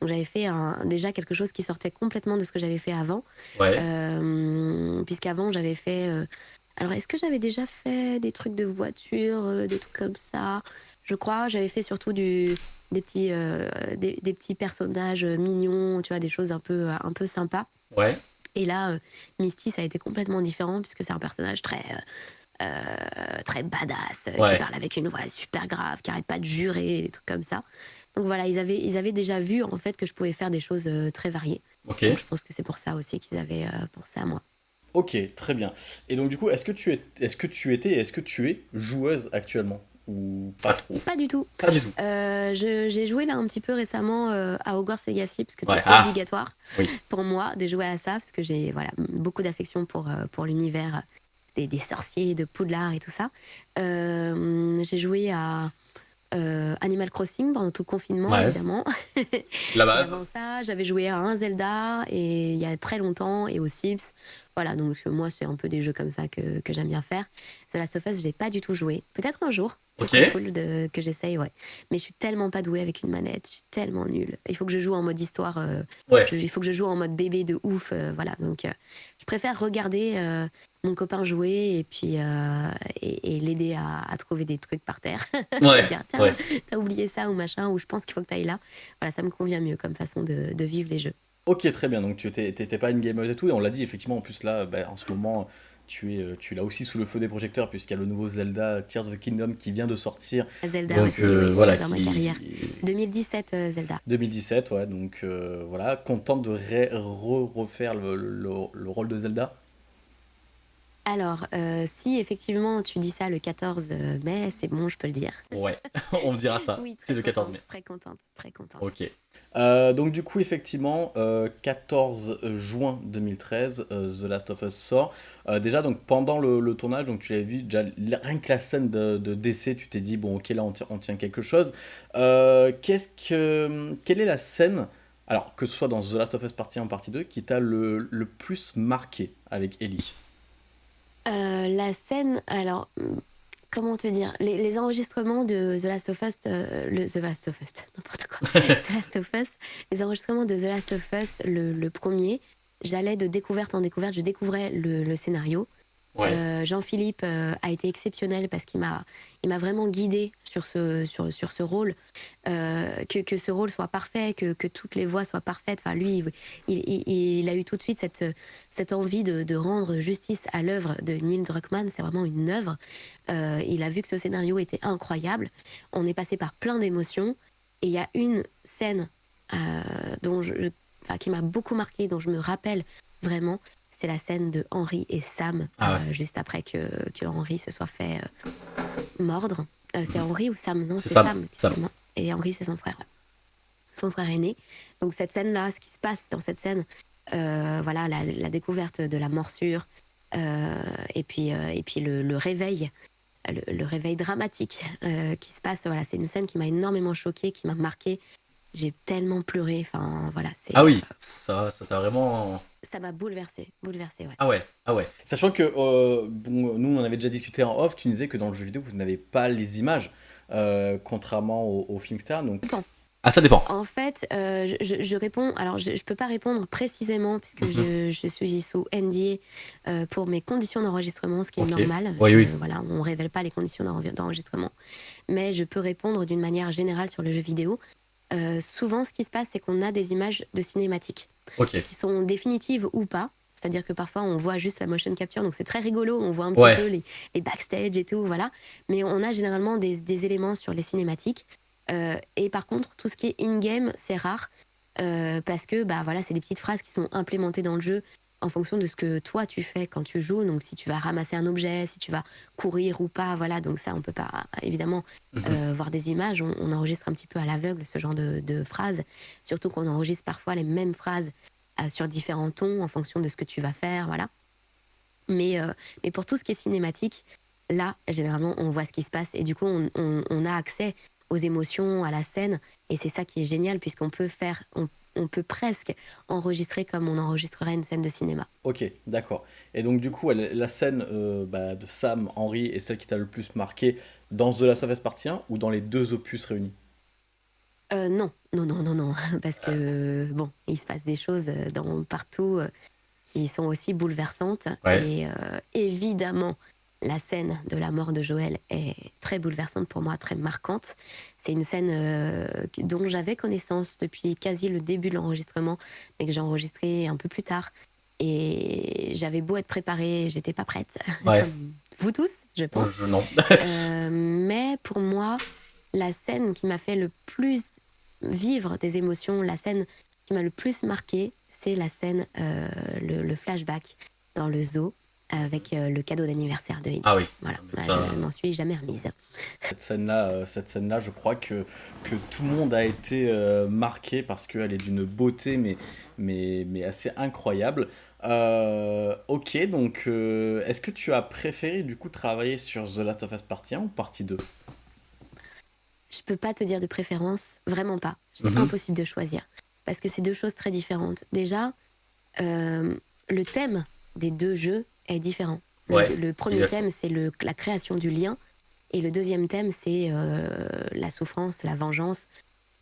Donc j'avais fait un- déjà quelque chose qui sortait complètement de ce que j'avais fait avant. Ouais. Euh, Puisqu'avant, j'avais fait. Euh, Alors, est-ce que j'avais déjà fait des trucs de voiture, euh, des trucs comme ça? Je crois. J'avais fait surtout du, des petits, euh, des, des petits personnages mignons, tu vois, des choses un peu, un peu sympas. Ouais. Et là, euh, Misty, ça a été complètement différent puisque c'est un personnage très, euh, euh, très badass, euh, Ouais. qui parle avec une voix super grave, qui arrête pas de jurer, des trucs comme ça. Donc voilà, ils avaient, ils avaient déjà vu en fait que je pouvais faire des choses euh, très variées. Donc je pense que c'est pour ça aussi qu'ils avaient euh, pensé à moi. Ok, très bien. Et donc du coup, est-ce que tu es, est-ce que tu étais, et est-ce que tu es joueuse actuellement ou pas trop? Pas du tout. Pas du tout. Euh, j'ai joué là un petit peu récemment euh, à Hogwarts Legacy parce que Ouais. c'est Ah. obligatoire Oui. pour moi de jouer à ça parce que j'ai voilà beaucoup d'affection pour euh, pour l'univers des, des sorciers, de Poudlard et tout ça. Euh, j'ai joué à euh, Animal Crossing pendant tout le confinement Ouais. évidemment. La base. avant ça, j'avais joué à un Zelda et il y a très longtemps et aux Sims. Voilà, donc euh, moi, c'est un peu des jeux comme ça que, que j'aime bien faire. The Last of Us, j'ai pas du tout joué. Peut-être un jour. Ce Ok. serait cool de, que j'essaye, ouais. Mais je suis tellement pas douée avec une manette. Je suis tellement nulle. Il faut que je joue en mode histoire. euh, Ouais. je- il faut que je joue en mode bébé de ouf. euh, voilà, donc euh, je préfère regarder mon copain jouer et puis et, et l'aider à, à trouver des trucs par terre. Ouais. Dire, tiens, ouais. t'as oublié ça ou machin, ou je pense qu'il faut que t'ailles là. Voilà, ça me convient mieux comme façon de, de vivre les jeux. Ok, très bien. Donc tu étais, t'étais pas une gameuse et tout, et on l'a dit effectivement. En plus là, bah, en ce moment, tu es, euh, tu es là aussi sous le feu des projecteurs puisqu'il y a le nouveau Zelda Tears of the Kingdom qui vient de sortir. Zelda Donc aussi, euh, oui, voilà, dans qui- ma carrière. 2017, euh, Zelda. 2017, ouais. Donc euh, voilà, contente de re- refaire le, le- le rôle de Zelda. Alors, euh, si effectivement tu dis ça le 14 mai, c'est bon, je peux le dire. Ouais, on dira ça. Oui, C'est le 14 contente, mai. Très contente, très contente. Ok. Euh, donc du coup, effectivement, euh, 14 juin 2013, euh, The Last of Us sort. Euh, déjà, donc pendant le, le tournage, donc tu l'avais vu, déjà, rien que la scène de, de décès, tu t'es dit, bon, ok, là, on, tient- on tient quelque chose. Euh, qu'est-ce que, quelle est la scène, alors que ce soit dans The Last of Us partie 1 partie 2, qui t'a le, le plus marqué avec Ellie? Euh, la scène, alors, hum, comment te dire les, les enregistrements de The Last of Us, euh, le, The Last of Us, n'importe quoi. The Last of Us, les enregistrements de The Last of Us, le, le premier, j'allais de découverte en découverte, je découvrais le, le scénario. Euh, Jean-Philippe euh, a été exceptionnel parce qu'il m'a, il m'a vraiment guidé sur ce, sur, sur ce rôle, Euh, que, que ce rôle soit parfait, que, que toutes les voix soient parfaites. Enfin, lui, il, il, il a eu tout de suite cette, cette envie de, rendre justice à l'œuvre de Neil Druckmann. C'est vraiment une œuvre. Il a vu que ce scénario était incroyable. On est passé par plein d'émotions. Et il y a une scène dont je, qui m'a beaucoup marqué, dont je me rappelle vraiment. C'est la scène de Henry et Sam, Ah euh, juste après que, que Henry se soit fait euh, mordre. Euh, c'est Henry ou Sam? Non, C'est Sam. Et Henry, c'est son frère. Son frère aîné. Donc cette scène-là, ce qui se passe dans cette scène, voilà, la, la découverte de la morsure, et puis, et puis le, le réveil, le, le réveil dramatique euh, qui se passe. Voilà, c'est une scène qui m'a énormément choquée, qui m'a marquée. J'ai tellement pleuré. Enfin, voilà, c'est. Ah oui, ça, ça t'a vraiment... Ça m'a bouleversée, bouleversée, ouais. Ah ouais, ah ouais. Sachant que euh, bon, nous, on en avait déjà discuté en off, tu nous disais que dans le jeu vidéo, vous n'avez pas les images, euh, contrairement au, au film Star. Donc... Ah, ça dépend. En fait, euh, je, réponds. Alors, je, je peux pas répondre précisément puisque Mhm. je, je suis sous NDA euh, pour mes conditions d'enregistrement, ce qui est normal. Oui, Je- oui. Voilà, on révèle pas les conditions d'enre- d'enregistrement, mais je peux répondre d'une manière générale sur le jeu vidéo. Euh, souvent, ce qui se passe, c'est qu'on a des images de cinématiques qui sont définitives ou pas. C'est-à-dire que parfois on voit juste la motion capture, donc c'est très rigolo, on voit un petit Ouais. peu les, les backstage et tout, voilà. Mais on a généralement des, des éléments sur les cinématiques. Euh, et par contre, tout ce qui est in-game, c'est rare. euh, parce que bah, voilà, c'est des petites phrases qui sont implémentées dans le jeu en fonction de ce que toi tu fais quand tu joues. Donc si tu vas ramasser un objet, si tu vas courir ou pas, voilà. Donc ça, on peut pas évidemment Mhm. euh, voir des images. On, on enregistre un petit peu à l'aveugle ce genre de, de phrases. Surtout qu'on enregistre parfois les mêmes phrases euh, sur différents tons en fonction de ce que tu vas faire, voilà. Mais, euh, mais pour tout ce qui est cinématique, là, généralement, on voit ce qui se passe et du coup, on, on- on a accès aux émotions, à la scène, et c'est ça qui est génial puisqu'on peut faire, on, on peut presque enregistrer comme on enregistrerait une scène de cinéma. Ok, d'accord. Et donc du coup, elle- la scène euh, bah, de Sam, Henry, est celle qui t'a le plus marqué dans The Last of Us Partie 1 ou dans les deux opus réunis? Euh, non, non, non, non, non, parce que bon, il se passe des choses euh, dans, partout qui sont aussi bouleversantes. Ouais. Et euh, évidemment, la scène de la mort de Joël est très bouleversante pour moi, très marquante. C'est une scène euh, dont j'avais connaissance depuis quasi le début de l'enregistrement, mais que j'ai enregistré un peu plus tard. Et j'avais beau être préparée, j'étais pas prête. Ouais. Comme vous tous, je pense. Je- non. Euh, mais pour moi, la scène qui m'a fait le plus vivre des émotions, la scène qui m'a le plus marqué, c'est la scène, euh, le, le flashback dans le zoo avec euh, le cadeau d'anniversaire de Ellie. Ah oui. Voilà, Mais Ouais, ça- je m'en suis jamais remise. Cette scène-là, euh, cette scène-là, je crois que, que tout le monde a été euh, marqué parce qu'elle est d'une beauté, mais, mais, mais assez incroyable. Euh, ok, donc euh, est-ce que tu as préféré du coup travailler sur The Last of Us Partie 1 ou Partie 2 Je peux pas te dire de préférence, vraiment pas. C'est Mhm. impossible de choisir. Parce que c'est deux choses très différentes. Déjà, euh, le thème des deux jeux est différent. Le, Ouais, le premier exact. thème, c'est la création du lien. Et le deuxième thème, c'est euh, la souffrance, la vengeance,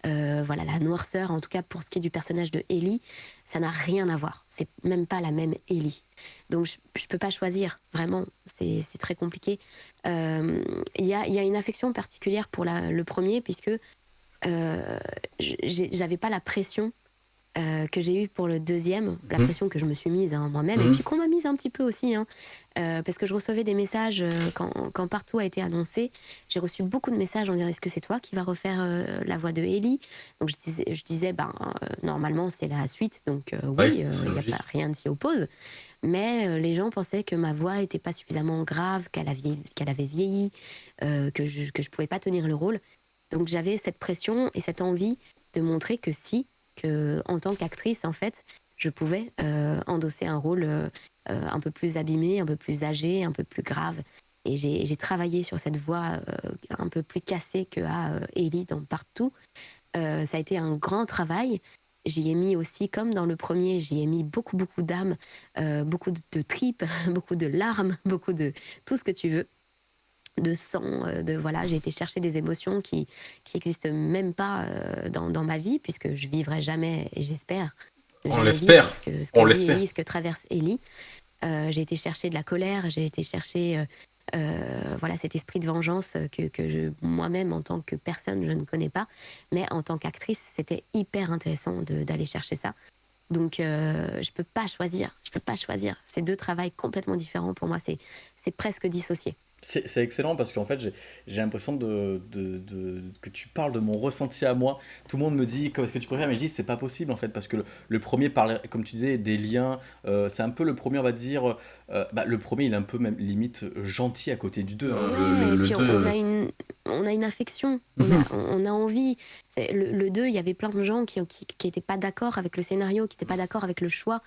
euh, voilà, la noirceur. En tout cas, pour ce qui est du personnage de Ellie, ça n'a rien à voir. C'est même pas la même Ellie. Donc, je, je peux pas choisir. Vraiment, c'est très compliqué. Euh, Il y, a, y a une affection particulière pour la- le premier, puisque j'avais pas la pression euh, que j'ai eue pour le deuxième, la Mhm. pression que je me suis mise hein, moi-même, Mhm. et puis qu'on m'a mise un petit peu aussi, hein, euh, parce que je recevais des messages euh, quand, quand partout a été annoncé. J'ai reçu beaucoup de messages en disant est-ce que c'est toi qui vas refaire la voix de Ellie Donc je disais, je disais ben, normalement c'est la suite, donc Oui, il n'y a pas rien ne s'y oppose. Mais les gens pensaient que ma voix était pas suffisamment grave, qu'elle avait, qu'elle avait vieilli, euh, que je que je pouvais pas tenir le rôle. Donc j'avais cette pression et cette envie de montrer que si, que en tant qu'actrice en fait, je pouvais euh, endosser un rôle euh, euh, un peu plus abîmé, un peu plus âgé, un peu plus grave. Et j'ai travaillé sur cette voix un peu plus cassée que euh, Ellie dans Partout. Ça a été un grand travail. J'y ai mis aussi, comme dans le premier, j'y ai mis beaucoup, beaucoup d'âme, beaucoup de tripes, beaucoup de larmes, beaucoup de tout ce que tu veux, de sang, euh, de voilà. J'ai été chercher des émotions qui qui existent même pas euh, dans, dans ma vie, puisque je vivrai jamais, et j'espère. On l'espère. Ce que, ce On que l'espère. Ce que traverse Ellie. Euh, j'ai été chercher de la colère, j'ai été chercher euh, euh, voilà cet esprit de vengeance que, que moi-même en tant que personne je ne connais pas, mais en tant qu'actrice c'était hyper intéressant de- d'aller chercher ça. Donc je peux pas choisir, je peux pas choisir. C'est deux travails complètement différents pour moi, c'est c'est presque dissocié. C'est excellent parce qu'en fait, j'ai l'impression de, de- de- que tu parles de mon ressenti à moi. Tout le monde me dit comment est-ce que tu préfères, mais je dis c'est pas possible en fait parce que le, le premier parle, comme tu disais, des liens. euh, c'est un peu le premier, on va dire. euh, bah, le premier, il est un peu même limite gentil à côté du deux. hein. Ouais, Le- le- et le puis deux, on, a une, on a une affection, on, Mhm. a, on a envie. Le, le 2, il y avait plein de gens qui n'étaient qui, étaient pas d'accord avec le scénario, qui n'étaient pas d'accord avec le choix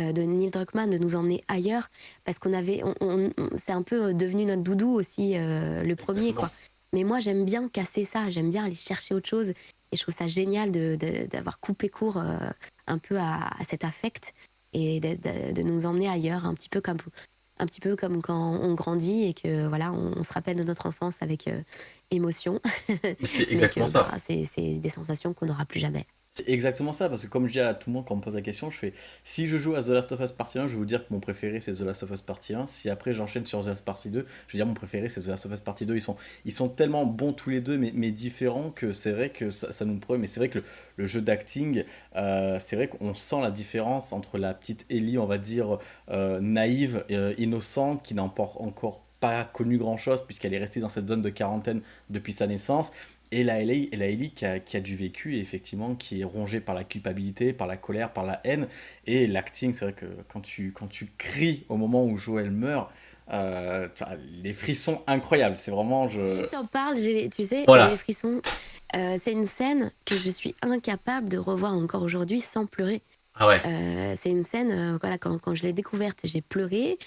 euh, de Neil Druckmann de nous emmener ailleurs, parce qu'on avait, on, c'est un peu devenu notre doudou aussi, euh, le premier. Exactement. quoi. Mais moi, j'aime bien casser ça, j'aime bien aller chercher autre chose, et je trouve ça génial de- de- d'avoir coupé court euh, un peu à, à cet affect et de, de- de nous emmener ailleurs, un petit peu comme un petit peu comme quand on grandit et que voilà, on, on se rappelle de notre enfance avec euh, émotion. c'est exactement ça. bah, c'est des sensations qu'on n'aura plus jamais. C'est exactement ça, parce que comme je dis à tout le monde quand on me pose la question, je fais si je joue à The Last of Us Partie 1, je vais vous dire que mon préféré c'est The Last of Us Partie 1. Si après j'enchaîne sur The Last Partie 2, je vais dire mon préféré c'est The Last of Us Partie 2. Ils sont, ils sont tellement bons tous les deux, mais, mais différents que c'est vrai que ça, ça nous prouve. Mais c'est vrai que le, le jeu d'acting, euh, c'est vrai qu'on sent la différence entre la petite Ellie, on va dire euh, naïve, euh, innocente, qui n'a encore, encore pas connu grand chose puisqu'elle est restée dans cette zone de quarantaine depuis sa naissance. Et la Ellie, la Ellie qui, a, qui a du vécu et effectivement qui est rongée par la culpabilité, par la colère, par la haine. Et l'acting, c'est vrai que quand tu, quand tu cries au moment où Joël meurt, euh, les frissons incroyables. C'est vraiment. Je... T'en parles, j'ai- tu sais, Voilà. j'ai les frissons. Euh, c'est une scène que je suis incapable de revoir encore aujourd'hui sans pleurer. Ah ouais. Euh, c'est une scène, euh, voilà, quand, quand je l'ai découverte, j'ai pleuré.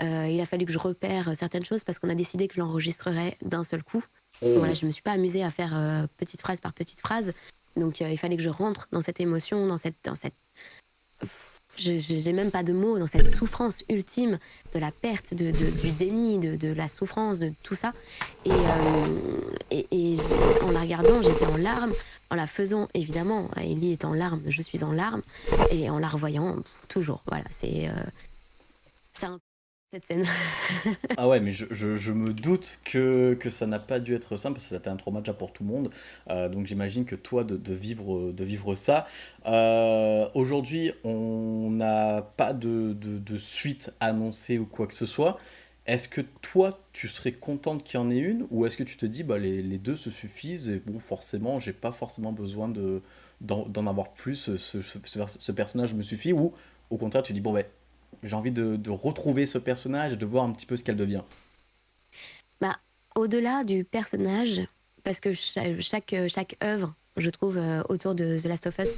Euh, il a fallu que je repère certaines choses parce qu'on a décidé que je l'enregistrerais d'un seul coup. Oh. Voilà, je me suis pas amusée à faire petite phrase par petite phrase. Donc il fallait que je rentre dans cette émotion, dans cette, dans cette, je j'ai même pas de mots, dans cette souffrance ultime de la perte, de, du déni, de, la souffrance, de tout ça. Et, euh, en la regardant, j'étais en larmes. En la faisant, évidemment, Ellie est en larmes, je suis en larmes. Et en la revoyant, toujours. Voilà, c'est euh, cette scène. Ah ouais, mais je, je- me doute que, que ça n'a pas dû être simple, parce que c'était un trauma déjà pour tout le monde. Euh, donc j'imagine que toi, de, de vivre, de vivre ça. Euh, aujourd'hui, on n'a pas de, de, de suite annoncée ou quoi que ce soit. Est-ce que toi, tu serais contente qu'il y en ait une, ou est-ce que tu te dis, bah, les, les deux se suffisent, et bon, forcément, j'ai pas forcément besoin de, d'en, d'en avoir plus, ce, personnage me suffit, ou au contraire, tu dis, bon, ben, j'ai envie de, retrouver ce personnage et de voir un petit peu ce qu'elle devient. Bah, au-delà du personnage, parce que cha- chaque, chaque œuvre, je trouve, euh, autour de The Last of Us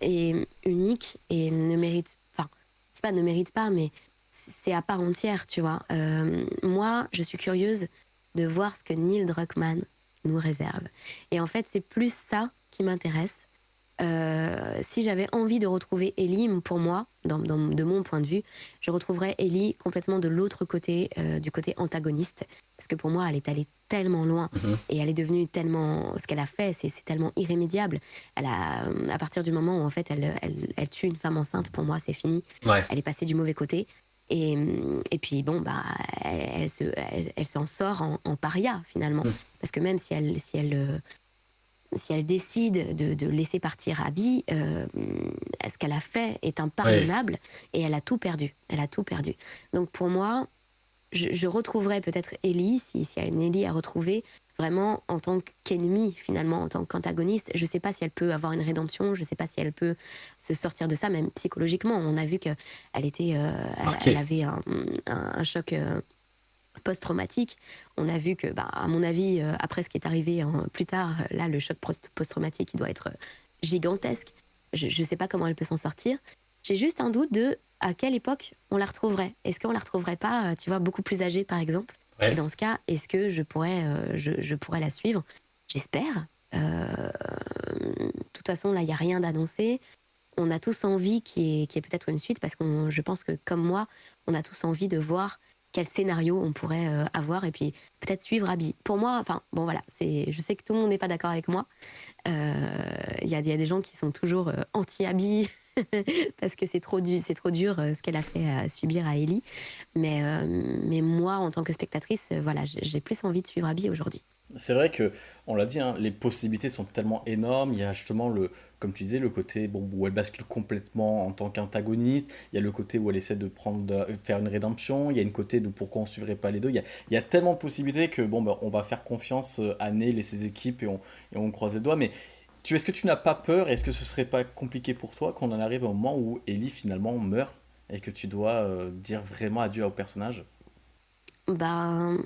est unique et ne mérite. Enfin, c'est pas ne mérite pas, mais c'est à part entière, tu vois. Euh, moi, je suis curieuse de voir ce que Neil Druckmann nous réserve. Et en fait, c'est plus ça qui m'intéresse. Euh, si j'avais envie de retrouver Ellie, pour moi, dans, dans- de mon point de vue, je retrouverais Ellie complètement de l'autre côté, euh, du côté antagoniste. Parce que pour moi, elle est allée tellement loin Mhm. et elle est devenue tellement. Ce qu'elle a fait, c'est tellement irrémédiable. Elle a, euh, à partir du moment où en fait elle, elle, elle tue une femme enceinte, pour moi, c'est fini. Ouais. Elle est passée du mauvais côté. Et, et puis bon, bah, elle, elle se, elle, elle s'en sort en, en paria finalement. Mm. Parce que même si elle, si elle, si elle décide de, de laisser partir Abby, euh, ce qu'elle a fait est impardonnable et elle a tout perdu. Elle a tout perdu. Donc pour moi, je, je retrouverai peut-être Ellie, si- s'il y a une Ellie à retrouver, vraiment en tant qu'ennemie, finalement, en tant qu'antagoniste. Je ne sais pas si elle peut avoir une rédemption, je ne sais pas si elle peut se sortir de ça, même psychologiquement. On a vu qu'elle était, euh, elle, avait un, un- un choc euh, post-traumatique. On a vu que, bah, à mon avis, euh, après ce qui est arrivé hein, plus tard, là, le choc post- post-traumatique, il doit être euh, gigantesque. Je ne sais pas comment elle peut s'en sortir. J'ai juste un doute de à quelle époque on la retrouverait. Est-ce qu'on la retrouverait pas, euh, tu vois, beaucoup plus âgée, par exemple? Ouais. Et dans ce cas, est-ce que je pourrais, euh, je, je pourrais la suivre? J'espère. Euh, De toute façon, là, il n'y a rien d'annoncé. On a tous envie qu'il y ait, qu'il y ait peut-être une suite parce que je pense que, comme moi, on a tous envie de voir quel scénario on pourrait euh, avoir et puis peut-être suivre Abby. Pour moi, enfin, bon voilà, c'est, je sais que tout le monde n'est pas d'accord avec moi. Euh, Il y, a, des gens qui sont toujours euh, anti-Abby parce que c'est trop, du, c'est trop dur ce qu'elle a fait subir à Ellie. Mais, mais moi, en tant que spectatrice, voilà, j'ai j'ai plus envie de suivre Abby aujourd'hui. C'est vrai que, on l'a dit, hein, les possibilités sont tellement énormes. Il y a justement le, comme tu disais, le côté bon, où elle bascule complètement en tant qu'antagoniste. Il y a le côté où elle essaie de prendre, de faire une rédemption. Il y a une côté de pourquoi on suivrait pas les deux. Il y a, il y a tellement de possibilités que bon, bah, on va faire confiance euh, à Neil et ses équipes et on, et on croise les doigts. Mais tu, est-ce que tu n'as pas peur? Est-ce que ce serait pas compliqué pour toi qu'on en arrive au moment où Ellie finalement meurt et que tu dois euh, dire vraiment adieu au personnage? Ben,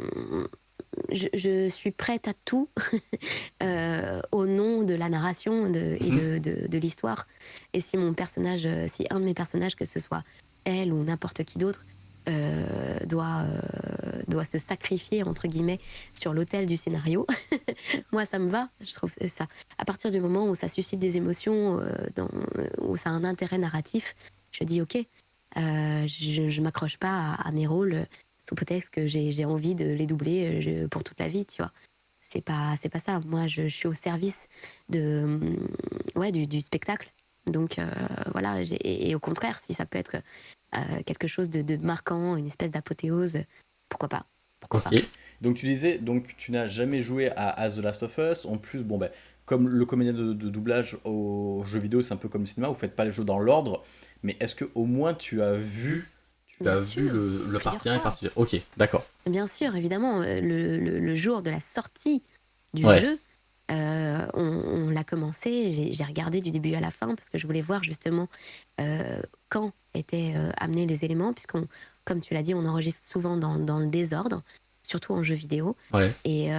je, je suis prête à tout euh, au nom de la narration de- et de, de- de l'histoire. Et si mon personnage, euh, si un de mes personnages, que ce soit elle ou n'importe qui d'autre, euh, doit, euh, doit se sacrifier, entre guillemets, sur l'autel du scénario, moi, ça me va. Je trouve ça. À partir du moment où ça suscite des émotions, dans, où ça a un intérêt narratif, je dis OK. Je je m'accroche pas à, à mes rôles sous prétexte que j'ai envie de les doubler euh, je- pour toute la vie, tu vois. C'est pas, c'est pas ça. Moi, je, je suis au service de, hum, ouais, du, du spectacle. Donc euh, voilà, et, et au contraire, si ça peut être euh, quelque chose de, de marquant, une espèce d'apothéose, pourquoi pas Pourquoi pas. Donc tu disais, donc tu n'as jamais joué à, à The Last of Us. En plus, bon ben, comme le comédien de, de doublage au jeu vidéo, c'est un peu comme le cinéma, vous faites pas les jeux dans l'ordre. Mais est-ce que au moins tu as vu Tu as Bien vu sûr, le, le plusieurs partie 1 et partie 2. Ok, d'accord. Bien sûr, évidemment, euh, le, le- le jour de la sortie du Ouais. jeu, euh, on, on l'a commencé, j'ai regardé du début à la fin parce que je voulais voir justement euh, quand étaient euh, amenés les éléments, puisqu'on, comme tu l'as dit, on enregistre souvent dans, dans le désordre, surtout en jeu vidéo. Ouais. Et,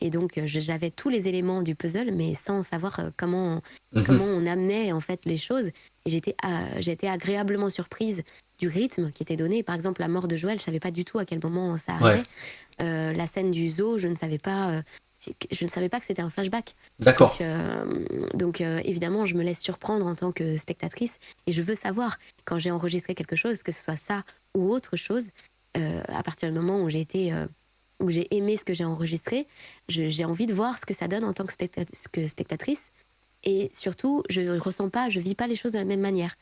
et donc j'avais tous les éléments du puzzle, mais sans savoir comment Mhm. comment on amenait en fait les choses. Et j'étais agréablement surprise du rythme qui était donné. Par exemple, la mort de Joël, je savais pas du tout à quel moment ça arrivait. Ouais. Euh, la scène du zoo, je ne savais pas. euh, je ne savais pas que c'était un flashback. D'accord. Donc, euh, donc, euh, évidemment, je me laisse surprendre en tant que spectatrice et je veux savoir quand j'ai enregistré quelque chose, que ce soit ça ou autre chose, euh, à partir du moment où j'ai été, où j'ai aimé ce que j'ai enregistré, j'ai envie de voir ce que ça donne en tant que, que spectatrice. Et surtout, je ressens pas, je vis pas les choses de la même manière.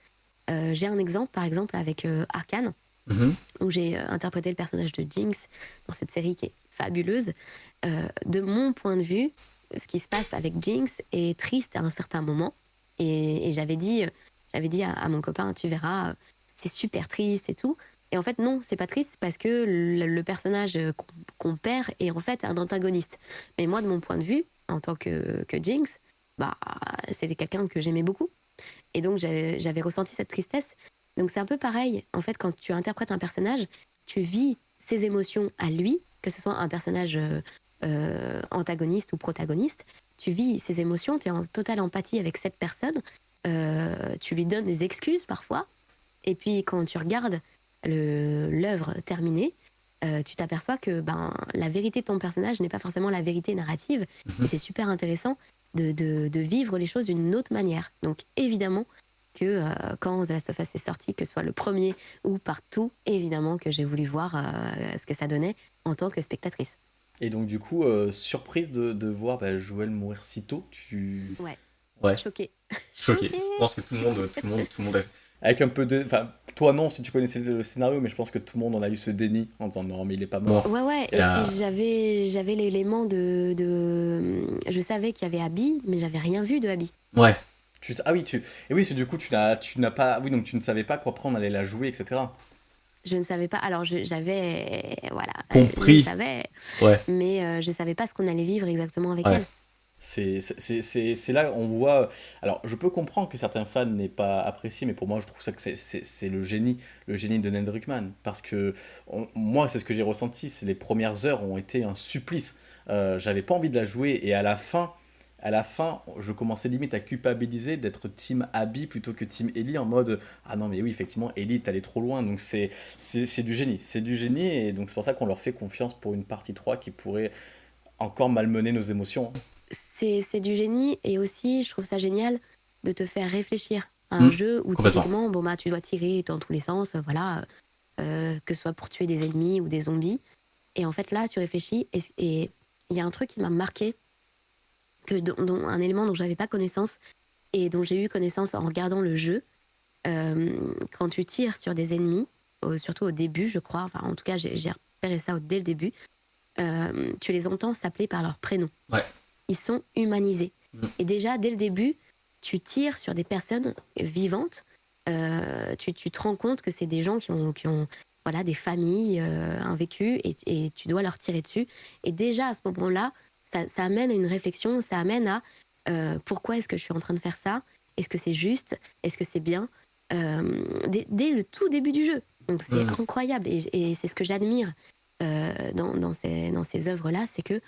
Euh, j'ai un exemple, par exemple, avec euh, Arkane. Mhm. où j'ai euh, interprété le personnage de Jinx dans cette série qui est fabuleuse. De mon point de vue, ce qui se passe avec Jinx est triste à un certain moment. Et, et j'avais dit, j'avais dit à, à mon copain, tu verras, c'est super triste et tout. Et en fait, non, c'est pas triste parce que le, le personnage qu'on qu'on perd est en fait un antagoniste. Mais moi, de mon point de vue, en tant que, que Jinx, bah, c'était quelqu'un que j'aimais beaucoup. Et donc, j'avais ressenti cette tristesse. Donc, c'est un peu pareil. En fait, quand tu interprètes un personnage, tu vis ses émotions à lui, que ce soit un personnage euh, euh, antagoniste ou protagoniste. Tu vis ses émotions, tu es en totale empathie avec cette personne. Euh, tu lui donnes des excuses parfois. Et puis, quand tu regardes l'œuvre terminée, euh, tu t'aperçois que ben, la vérité de ton personnage n'est pas forcément la vérité narrative. Mhm. Et c'est super intéressant de, de- de vivre les choses d'une autre manière. Donc évidemment que euh, quand The Last of Us est sorti, que ce soit le premier ou partout, évidemment que j'ai voulu voir euh, ce que ça donnait en tant que spectatrice. Et donc, du coup, euh, surprise de, de voir bah, Joël mourir si tôt, tu... Ouais. Choquée. Choqué. Je pense que tout le monde, tout le monde, tout le monde est... Avec un peu de... Enfin, toi non, si tu connaissais le scénario, mais je pense que tout le monde en a eu ce déni en disant non, mais il est pas mort. Ouais, ouais. Et Et, euh, puis j'avais, j'avais l'élément de, de. Je savais qu'il y avait Abby, mais j'avais rien vu de Abby. Ouais. Tu... Ah oui, tu... Et oui, c'est du coup, tu n'as tu n'as pas... Oui, donc tu ne savais pas qu'après on allait la jouer, etc. Je ne savais pas. Alors je- j'avais. Voilà. Compris. Je savais. Ouais. Mais euh, je savais pas ce qu'on allait vivre exactement avec Ouais. elle. C'est là on voit. Alors, je peux comprendre que certains fans n'aient pas apprécié, mais pour moi, je trouve ça que c'est- le génie, le génie de Neil Druckmann. Parce que moi, c'est ce que j'ai ressenti. Les premières heures ont été un supplice. Euh, J'avais pas envie de la jouer, et à la fin, à la fin, je commençais limite à culpabiliser d'être Team Abby plutôt que Team Ellie en mode ah non mais oui effectivement Ellie allé trop loin donc c'est c'est du génie, c'est du génie et donc c'est pour ça qu'on leur fait confiance pour une partie 3 qui pourrait encore malmener nos émotions. C'est du génie et aussi je trouve ça génial de te faire réfléchir à un Mm, jeu où typiquement bon bah tu dois tirer dans tous les sens, euh, voilà, euh, que ce soit pour tuer des ennemis ou des zombies. Et en fait là tu réfléchis et il y a un truc qui m'a marqué que dont, un élément dont j'avais pas connaissance et dont j'ai eu connaissance en regardant le jeu. Euh, quand tu tires sur des ennemis, au- surtout au début, je crois, enfin en tout cas j'ai repéré ça dès le début, euh, tu les entends s'appeler par leur prénom. Ouais. Ils sont humanisés. Mm. Et déjà, dès le début, tu tires sur des personnes vivantes. euh, tu, tu te rends compte que c'est des gens qui ont, qui ont voilà, des familles, euh, un vécu, et, et tu dois leur tirer dessus. Et déjà, à ce moment-là, ça, ça amène à une réflexion, ça amène à euh, pourquoi est-ce que je suis en train de faire ça? Est-ce que c'est juste? Est-ce que c'est bien? Dès, dès le tout début du jeu. Donc c'est Mhm. incroyable et, et c'est ce que j'admire euh, dans, dans ces, dans ces œuvres-là, c'est que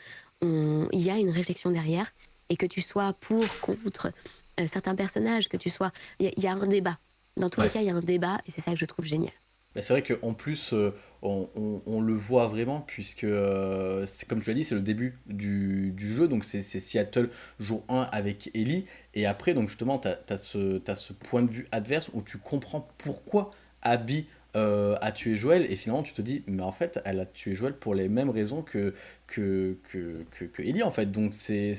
il y a une réflexion derrière et que tu sois pour, contre euh, certains personnages, que tu sois... Il y, a- il y a un débat. Dans tous Ouais. les cas, il y a un débat et c'est ça que je trouve génial. Bah, c'est vrai qu'en plus, euh, on, on- on le voit vraiment, puisque, euh, comme tu l'as dit, c'est le début du, du jeu, donc c'est Seattle jour 1 avec Ellie, et après, donc justement, tu as, ce point de vue adverse où tu comprends pourquoi Abby euh, a tué Joël, et finalement tu te dis, mais en fait, elle a tué Joël pour les mêmes raisons que, que, que, que, que Ellie, en fait, donc c'est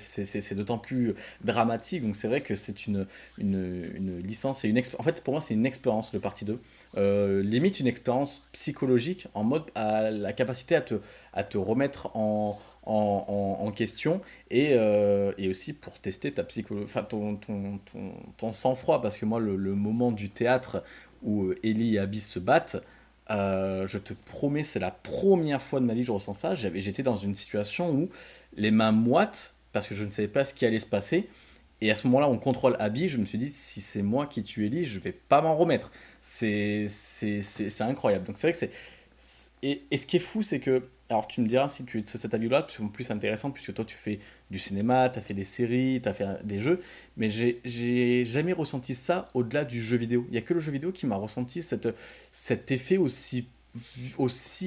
d'autant plus dramatique, donc c'est vrai que c'est une, une, une licence, et une en fait, pour moi, c'est une expérience, le partie 2, euh, limite une expérience psychologique en mode à la capacité à te, à te remettre en, en, en- question et, euh, et aussi pour tester ta psychologie, ton, ton, ton, ton sang-froid. Parce que moi le moment du théâtre où euh, Ellie et Abby se battent, euh, je te promets, c'est la première fois de ma vie que je ressens ça. J'étais dans une situation où les mains moites parce que je ne savais pas ce qui allait se passer. Et à ce moment-là, on contrôle Abby. Je me suis dit, si c'est moi qui tue Ellie, je vais pas m'en remettre. C'est incroyable. Donc c'est vrai que c'est- Et, et ce qui est fou, c'est que. Alors tu me diras si tu es de cet avis-là, parce que c'est plus intéressant, puisque toi tu fais du cinéma, tu as fait des séries, tu as fait des jeux, mais j'ai jamais ressenti ça au-delà du jeu vidéo. Il n'y a que le jeu vidéo qui m'a ressenti cet effet aussi,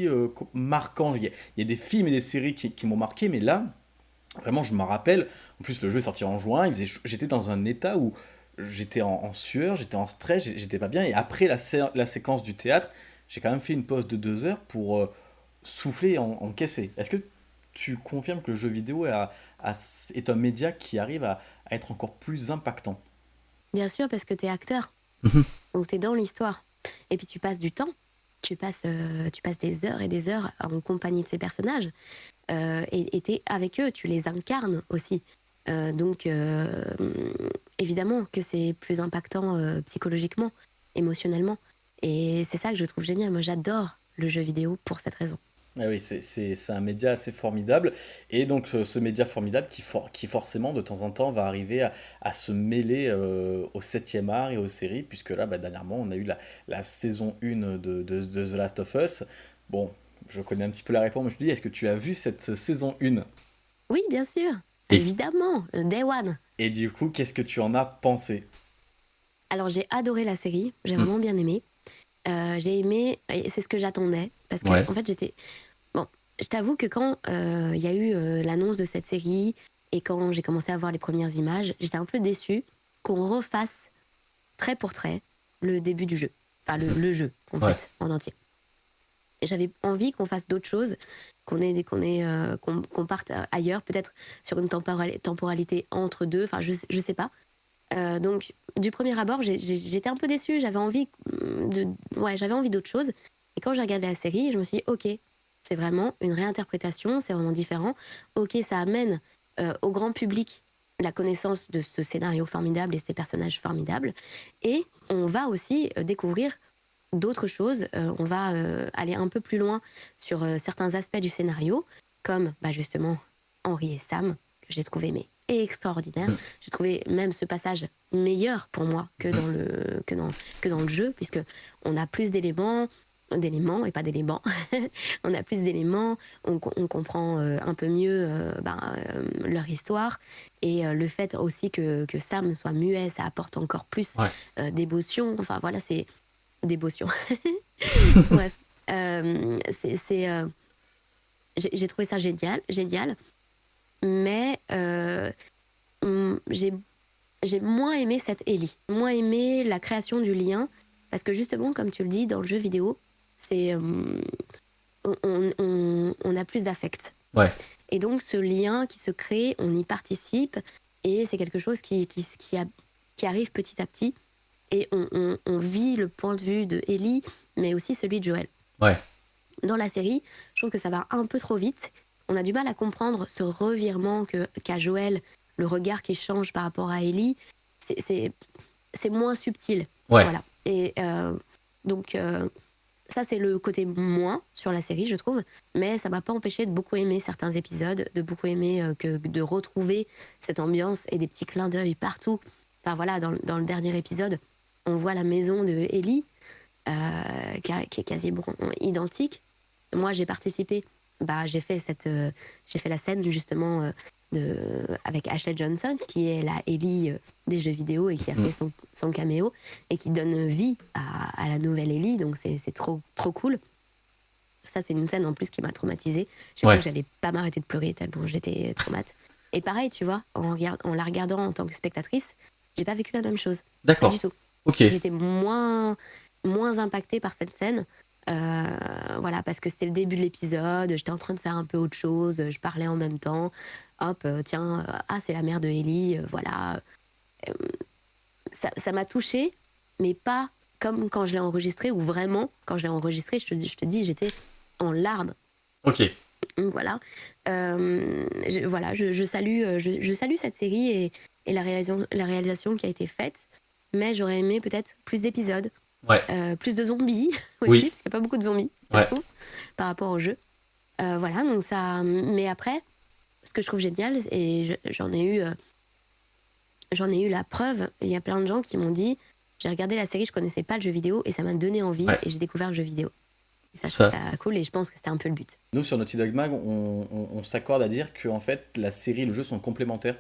euh, marquant. Il y, a, des films et des séries qui, m'ont marqué, mais là, vraiment, je me rappelle. En plus, le jeu est sorti en juin, j'étais dans un état où j'étais en, sueur, j'étais en stress, j'étais pas bien. Et après la séquence du théâtre, j'ai quand même fait une pause de deux heures pour euh, souffler et en- encaisser. Est-ce que tu confirmes que le jeu vidéo a- a- est un média qui arrive à, à être encore plus impactant? Bien sûr, parce que tu es acteur. Mhm. Donc tu es dans l'histoire. Et puis tu passes du temps. tu passes, euh, tu passes des heures et des heures en compagnie de ces personnages euh, et tu es avec eux, tu les incarnes aussi. Euh, donc, euh, évidemment que c'est plus impactant euh, psychologiquement, émotionnellement. Et c'est ça que je trouve génial. Moi, j'adore le jeu vidéo pour cette raison. Ah oui, c'est un média assez formidable. Et donc, ce, ce média formidable qui, for- qui, forcément, de temps en temps, va arriver à, à se mêler euh, au septième art et aux séries, puisque là, bah, dernièrement, on a eu la, la saison 1 de, de, de The Last of Us. Bon, je connais un petit peu la réponse, mais je te dis, est-ce que tu as vu cette saison 1? Oui, bien sûr. Et- Évidemment, le Day One. Et du coup, qu'est-ce que tu en as pensé? Alors, j'ai adoré la série. J'ai Mm. vraiment bien aimé. Euh, j'ai aimé, c'est ce que j'attendais. Parce que, Ouais. en fait, j'étais. Je t'avoue que quand euh, il y a eu euh, l'annonce de cette série et quand j'ai commencé à voir les premières images, j'étais un peu déçue qu'on refasse trait pour trait le début du jeu. Enfin, le, le jeu, en Ouais. fait, en entier. J'avais envie qu'on fasse d'autres choses, qu'on ait, qu'on ait, euh, qu'on parte ailleurs, peut-être sur une temporali- temporalité entre deux. Enfin, je, je sais pas. Euh, donc, du premier abord, j'étais un peu déçue. J'avais envie mm, de, ouais, j'avais envie d'autre chose. Et quand j'ai regardé la série, je me suis dit, ok, c'est vraiment une réinterprétation, c'est vraiment différent. Ok, ça amène euh, au grand public la connaissance de ce scénario formidable et ces personnages formidables. Et on va aussi euh, découvrir d'autres choses. Euh, on va euh, aller un peu plus loin sur euh, certains aspects du scénario, comme bah, justement Henri et Sam, que j'ai trouvé mais extraordinaire. Mm. J'ai trouvé même ce passage meilleur pour moi que dans le, que dans, que dans le jeu, puisque on a plus d'éléments, d'éléments et pas d'éléments. on a plus d'éléments, on, co- on comprend euh, un peu mieux euh, ben, euh, leur histoire et le fait aussi que, que Sam soit muet, ça apporte encore plus Ouais. d'émotion. Enfin voilà, c'est d'émotion. Bref, c'est c'est, j'ai trouvé ça génial, génial, mais hum, j'ai j'ai moins aimé cette Ellie, moins aimé la création du lien, parce que justement, comme tu le dis, dans le jeu vidéo, c'est hum, on, on- on- a plus d'affect. Ouais. Et donc, ce lien qui se crée, on y participe, et c'est quelque chose qui, qui, qui, a- qui arrive petit à petit, et on, on- on vit le point de vue de Ellie, mais aussi celui de Joël. Ouais. Dans la série, je trouve que ça va un peu trop vite. On a du mal à comprendre ce revirement qu'a Joël, le regard qui change par rapport à Ellie. C'est moins subtil. Ouais. Voilà. Et euh, donc, euh, ça, c'est le côté moins sur la série, je trouve. Mais ça m'a pas empêché de beaucoup aimer certains épisodes, de beaucoup aimer euh, que, de retrouver cette ambiance et des petits clins d'œil partout. Enfin, voilà, dans, le- dernier épisode, on voit la maison de Ellie, euh, qui, est quasiment identique. Moi, j'ai participé. Bah, j'ai fait cette, euh, j'ai fait la scène justement de, avec Ashley Johnson, qui est la Ellie euh, des jeux vidéo et qui a Mm. fait son, son caméo et qui donne vie à, à la nouvelle Ellie. Donc c'est trop trop cool. Ça, c'est une scène en plus qui m'a traumatisée. J'ai Ouais. que j'allais pas m'arrêter de pleurer tellement j'étais traumatisée. Et pareil, tu vois, en, regard- en la regardant en tant que spectatrice, j'ai pas vécu la même chose. D'accord. du tout. Ok. J'étais moins, moins impactée par cette scène. Euh, voilà, parce que c'était le début de l'épisode, j'étais en train de faire un peu autre chose, je parlais en même temps. Hop, euh, tiens, euh, ah, c'est la mère de Ellie, voilà. Ça ça m'a touchée, mais pas comme quand je l'ai enregistré, ou vraiment, quand je l'ai enregistré, je te, dis- je te dis, j'étais en larmes. Ok. Donc voilà, Euh, je, voilà, je, je salue, je, je salue cette série et, et la, réalisation, la réalisation qui a été faite, mais j'aurais aimé peut-être plus d'épisodes, Ouais. euh, plus de zombies aussi, Oui. parce qu'il n'y a pas beaucoup de zombies, je trouve, par rapport au jeu. Euh, voilà, donc ça. Mais après, ce que je trouve génial, et je- j'en ai eu, euh, j'en ai eu la preuve. Il y a plein de gens qui m'ont dit, j'ai regardé la série, je connaissais pas le jeu vidéo, et ça m'a donné envie, Ouais. et j'ai découvert le jeu vidéo. Et ça, Ça- cool, et je pense que c'était un peu le but. Nous, sur Naughty Dog Mag, on, on- on s'accorde à dire que en fait, la série et le jeu sont complémentaires.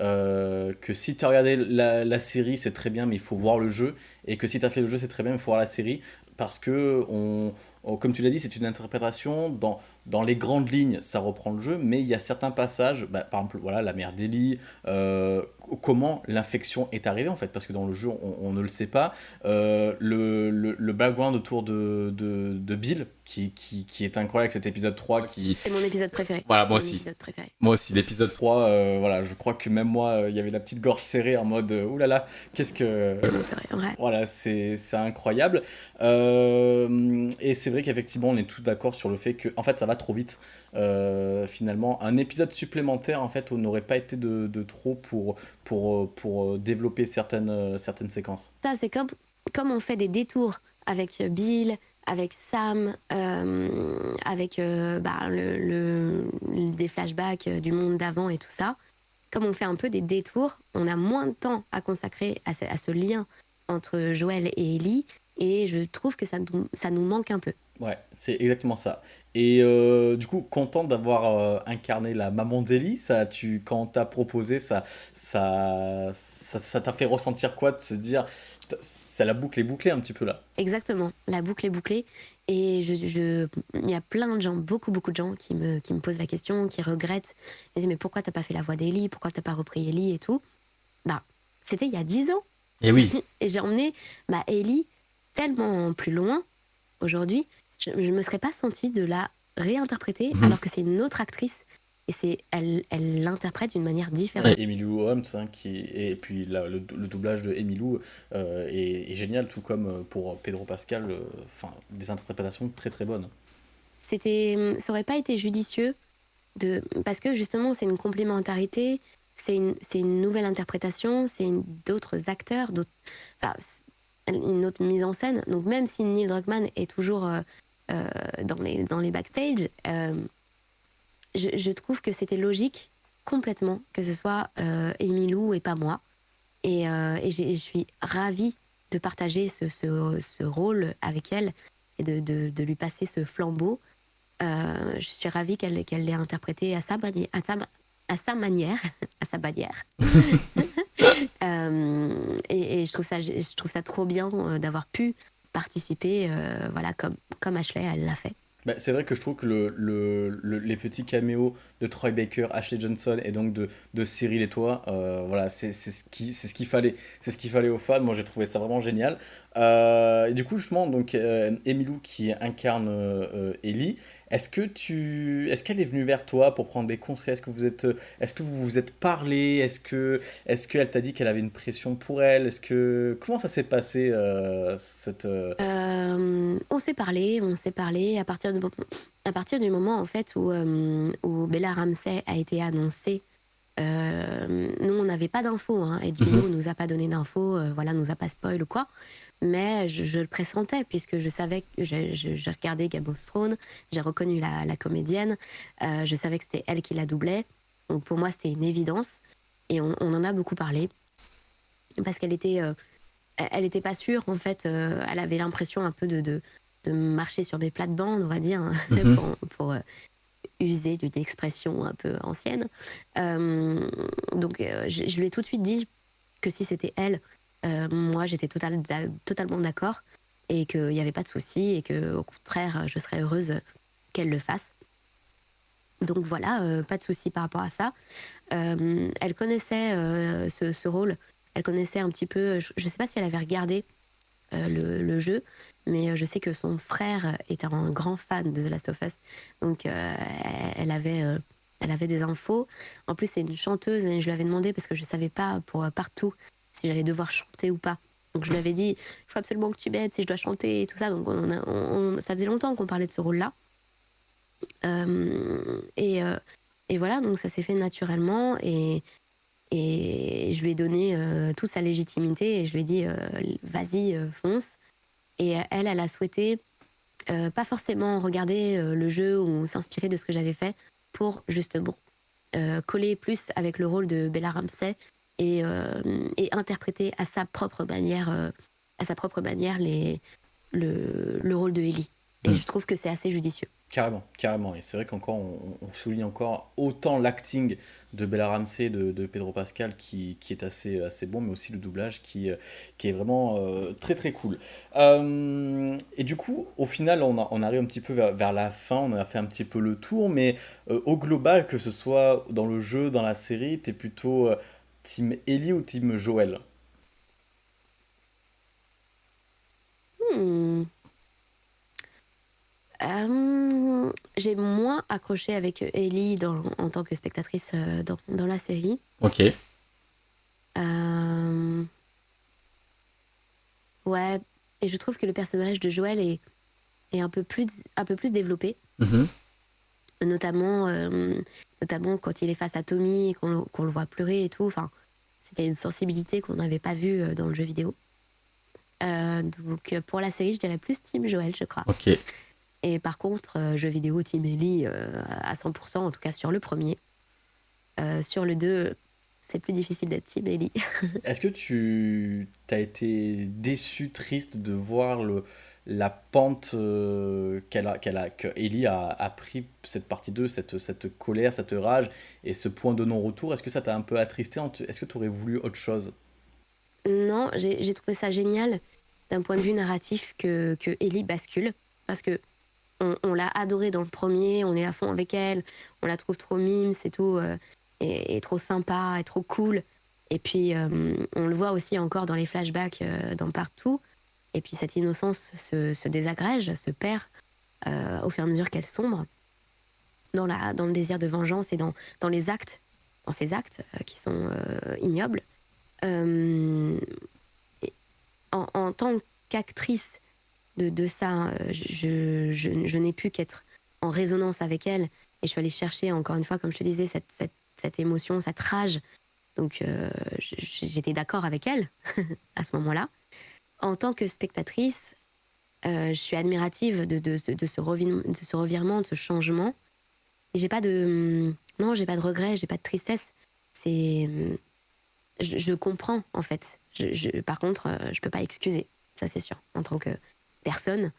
Euh, que si tu as regardé la, série, c'est très bien, mais il faut voir le jeu. Et que si tu as fait le jeu, c'est très bien, mais il faut voir la série. Parce que on, comme tu l'as dit, c'est une interprétation. Dans, dans les grandes lignes, ça reprend le jeu, mais il y a certains passages, bah, par exemple, voilà, la mère d'Ellie, euh, comment l'infection est arrivée en fait, parce que dans le jeu, on, ne le sait pas. Euh, le, le, background autour de, de, de Bill, qui, qui, qui, est incroyable, cet épisode 3 qui... C'est mon épisode préféré. Voilà, moi aussi. Moi aussi, l'épisode 3, euh, voilà, je crois que même moi, il y avait la petite gorge serrée en mode, oulala, qu'est-ce que... Voilà, c'est incroyable. et c'est vrai qu'effectivement, on est tous d'accord sur le fait que, en fait, ça va trop vite. Euh, finalement, un épisode supplémentaire, en fait, n'aurait pas été de, trop pour, pour, pour développer certaines, certaines séquences. Ça, c'est comme, comme on fait des détours avec Bill, avec Sam, euh, avec euh, bah, le, des flashbacks du monde d'avant et tout ça. Comme on fait un peu des détours, on a moins de temps à consacrer à ce, à ce lien entre Joël et Ellie, et je trouve que ça, ça nous manque un peu. Ouais, c'est exactement ça. Et euh, du coup, content d'avoir euh, incarné la maman d'Ellie, ça, tu, quand t'as proposé, ça, ça, ça, t'a fait ressentir quoi de se dire, ça la boucle est bouclée un petit peu là? Exactement, la boucle est bouclée. Et je, je, il y a plein de gens, beaucoup, beaucoup de gens qui me, qui me posent la question, qui regrettent. Ils disent, mais pourquoi t'as pas fait la voix d'Ellie Pourquoi t'as pas repris Ellie et tout? Bah, c'était il y a dix ans. Et eh oui. et j'ai emmené ma Ellie tellement plus loin aujourd'hui je ne me serais pas sentie de la réinterpréter mhm. alors que c'est une autre actrice et c'est elle elle l'interprète d'une manière différente. Emilou Holmes hein, qui et puis le, doublage de Emilou euh, est, génial tout comme euh, pour Pedro Pascal euh, enfin des interprétations très très bonnes. C'était ça aurait pas été judicieux de parce que justement c'est une complémentarité c'est une, une nouvelle interprétation c'est d'autres acteurs d'autres enfin, une autre mise en scène donc même si Neil Druckmann est toujours euh, dans, les, dans les backstage, euh, je, trouve que c'était logique complètement que ce soit euh, Emilou et pas moi. Et, et je suis ravie de partager ce, ce, rôle avec elle et de, de, lui passer ce flambeau. je suis ravie qu'elle qu'elle l'ait interprété à sa, à sa, à sa manière, à sa bannière. et, et, je, trouve ça, je trouve ça trop bien d'avoir pu participer, euh, voilà, comme, comme Ashley, elle l'a fait. Bah, c'est vrai que je trouve que le, le, les petits caméos de Troy Baker, Ashley Johnson et donc de, Cyril et toi, euh, voilà, c'est ce qu'il ce qu'il fallait. C'est ce qu'il fallait aux fans. Moi, j'ai trouvé ça vraiment génial. Euh, du coup, justement, donc, Emilou qui incarne Ellie, est-ce que tu, est-ce qu'elle est venue vers toi pour prendre des conseils? Est-ce que vous êtes, est-ce que vous vous êtes parlé? Est-ce que, est-ce qu'elle t'a dit qu'elle avait une pression pour elle? Est-ce que, comment ça s'est passé euh, cette euh? Euh, On s'est parlé, on s'est parlé à partir de, à partir du moment en fait où, où Bella Ramsey a été annoncée. Nous, on n'avait pas d'infos, hein, et ne nous a pas donné d'infos, voilà, nous a pas spoil ou quoi. Mais je, le pressentais puisque je savais que j'ai regardé Game of Thrones, j'ai reconnu la, comédienne, euh, je savais que c'était elle qui la doublait, donc pour moi c'était une évidence et on, en a beaucoup parlé. Parce qu'elle était, euh, elle était pas sûre en fait, euh, elle avait l'impression un peu de, de, de, marcher sur des plates-bandes, on va dire, hein, mhm. pour, pour user d'une expression un peu ancienne. donc je, je lui ai tout de suite dit que si c'était elle, euh, moi, j'étais totalement d'accord et qu'il n'y avait pas de souci et que, au contraire, je serais heureuse qu'elle le fasse. Donc voilà, euh, pas de souci par rapport à ça. Euh, elle connaissait ce, rôle, elle connaissait un petit peu, je ne sais pas si elle avait regardé le, jeu, mais je sais que son frère était un grand fan de The Last of Us, donc elle avait elle avait des infos. En plus, c'est une chanteuse et je lui avais demandé parce que je ne savais pas pour partout si j'allais devoir chanter ou pas. Donc je lui avais dit, il faut absolument que tu m'aides si je dois chanter et tout ça. Donc on ça faisait longtemps qu'on parlait de ce rôle-là. Euh, et, euh, et, voilà, donc ça s'est fait naturellement et, et je lui ai donné euh, toute sa légitimité et je lui ai dit, vas-y, fonce. Et elle, elle a souhaité pas forcément regarder le jeu ou s'inspirer de ce que j'avais fait pour justement coller plus avec le rôle de Bella Ramsey et, euh, et interpréter à sa propre manière, euh, à sa propre manière les, le, le rôle de Ellie. Et, mm. je trouve que c'est assez judicieux. Carrément, carrément. Et c'est vrai qu'encore, on, souligne encore autant l'acting de Bella Ramsey, de, de Pedro Pascal, qui, qui, est assez, assez bon, mais aussi le doublage qui, qui est vraiment euh, très très cool. Euh, et du coup, au final, on, on arrive un petit peu vers, la fin, on a fait un petit peu le tour, mais euh, au global, que ce soit dans le jeu, dans la série, t'es plutôt team Ellie ou team Joël? Hmm. Euh, j'ai moins accroché avec Ellie dans, en tant que spectatrice euh, dans, dans, la série. Ok. Euh, ouais, et je trouve que le personnage de Joël est, est un, peu plus, un peu plus développé. Mm-hmm. Notamment, notamment quand il est face à Tommy et qu'on le voit pleurer et tout. Enfin, c'était une sensibilité qu'on n'avait pas vue dans le jeu vidéo. donc pour la série, je dirais plus Team Joël, je crois. Ok. Et par contre, euh, jeu vidéo Team Ellie euh, à 100%, en tout cas sur le premier. Euh, sur le 2, c'est plus difficile d'être Team Ellie. Est-ce que tu as été déçu, triste de voir le, la pente qu'elle a, qu'elle a, que Ellie a, a, pris cette partie 2, cette, cette colère, cette rage et ce point de non-retour? Est-ce que ça t'a un peu attristé? Est-ce que tu aurais voulu autre chose? Non, j'ai trouvé ça génial d'un point de vue narratif que, que Ellie bascule. Parce que on, l'a adorée dans le premier, on est à fond avec elle, on la trouve trop mime, c'est tout, euh, et, trop sympa, et trop cool. Et puis, euh, on le voit aussi encore dans les flashbacks euh, dans Partout. Et puis, cette innocence se, désagrège, se perd au fur et à mesure qu'elle sombre dans, la, dans le désir de vengeance et dans, dans les actes, dans ces actes qui sont ignobles. en, en tant qu'actrice, de, ça. Euh, je, je, n'ai pu qu'être en résonance avec elle. Et je suis allée chercher, encore une fois, comme je te disais, cette, cette, cette émotion, cette rage. Donc, euh, j'étais d'accord avec elle à ce moment-là. En tant que spectatrice, euh, je suis admirative de, de, de, ce de ce revirement, de ce changement. Et j'ai pas de. Non, j'ai pas de regrets, j'ai pas de tristesse. C'est. Je, je, comprends, en fait. Je, par contre, je peux pas excuser. Ça, c'est sûr. En tant que personne,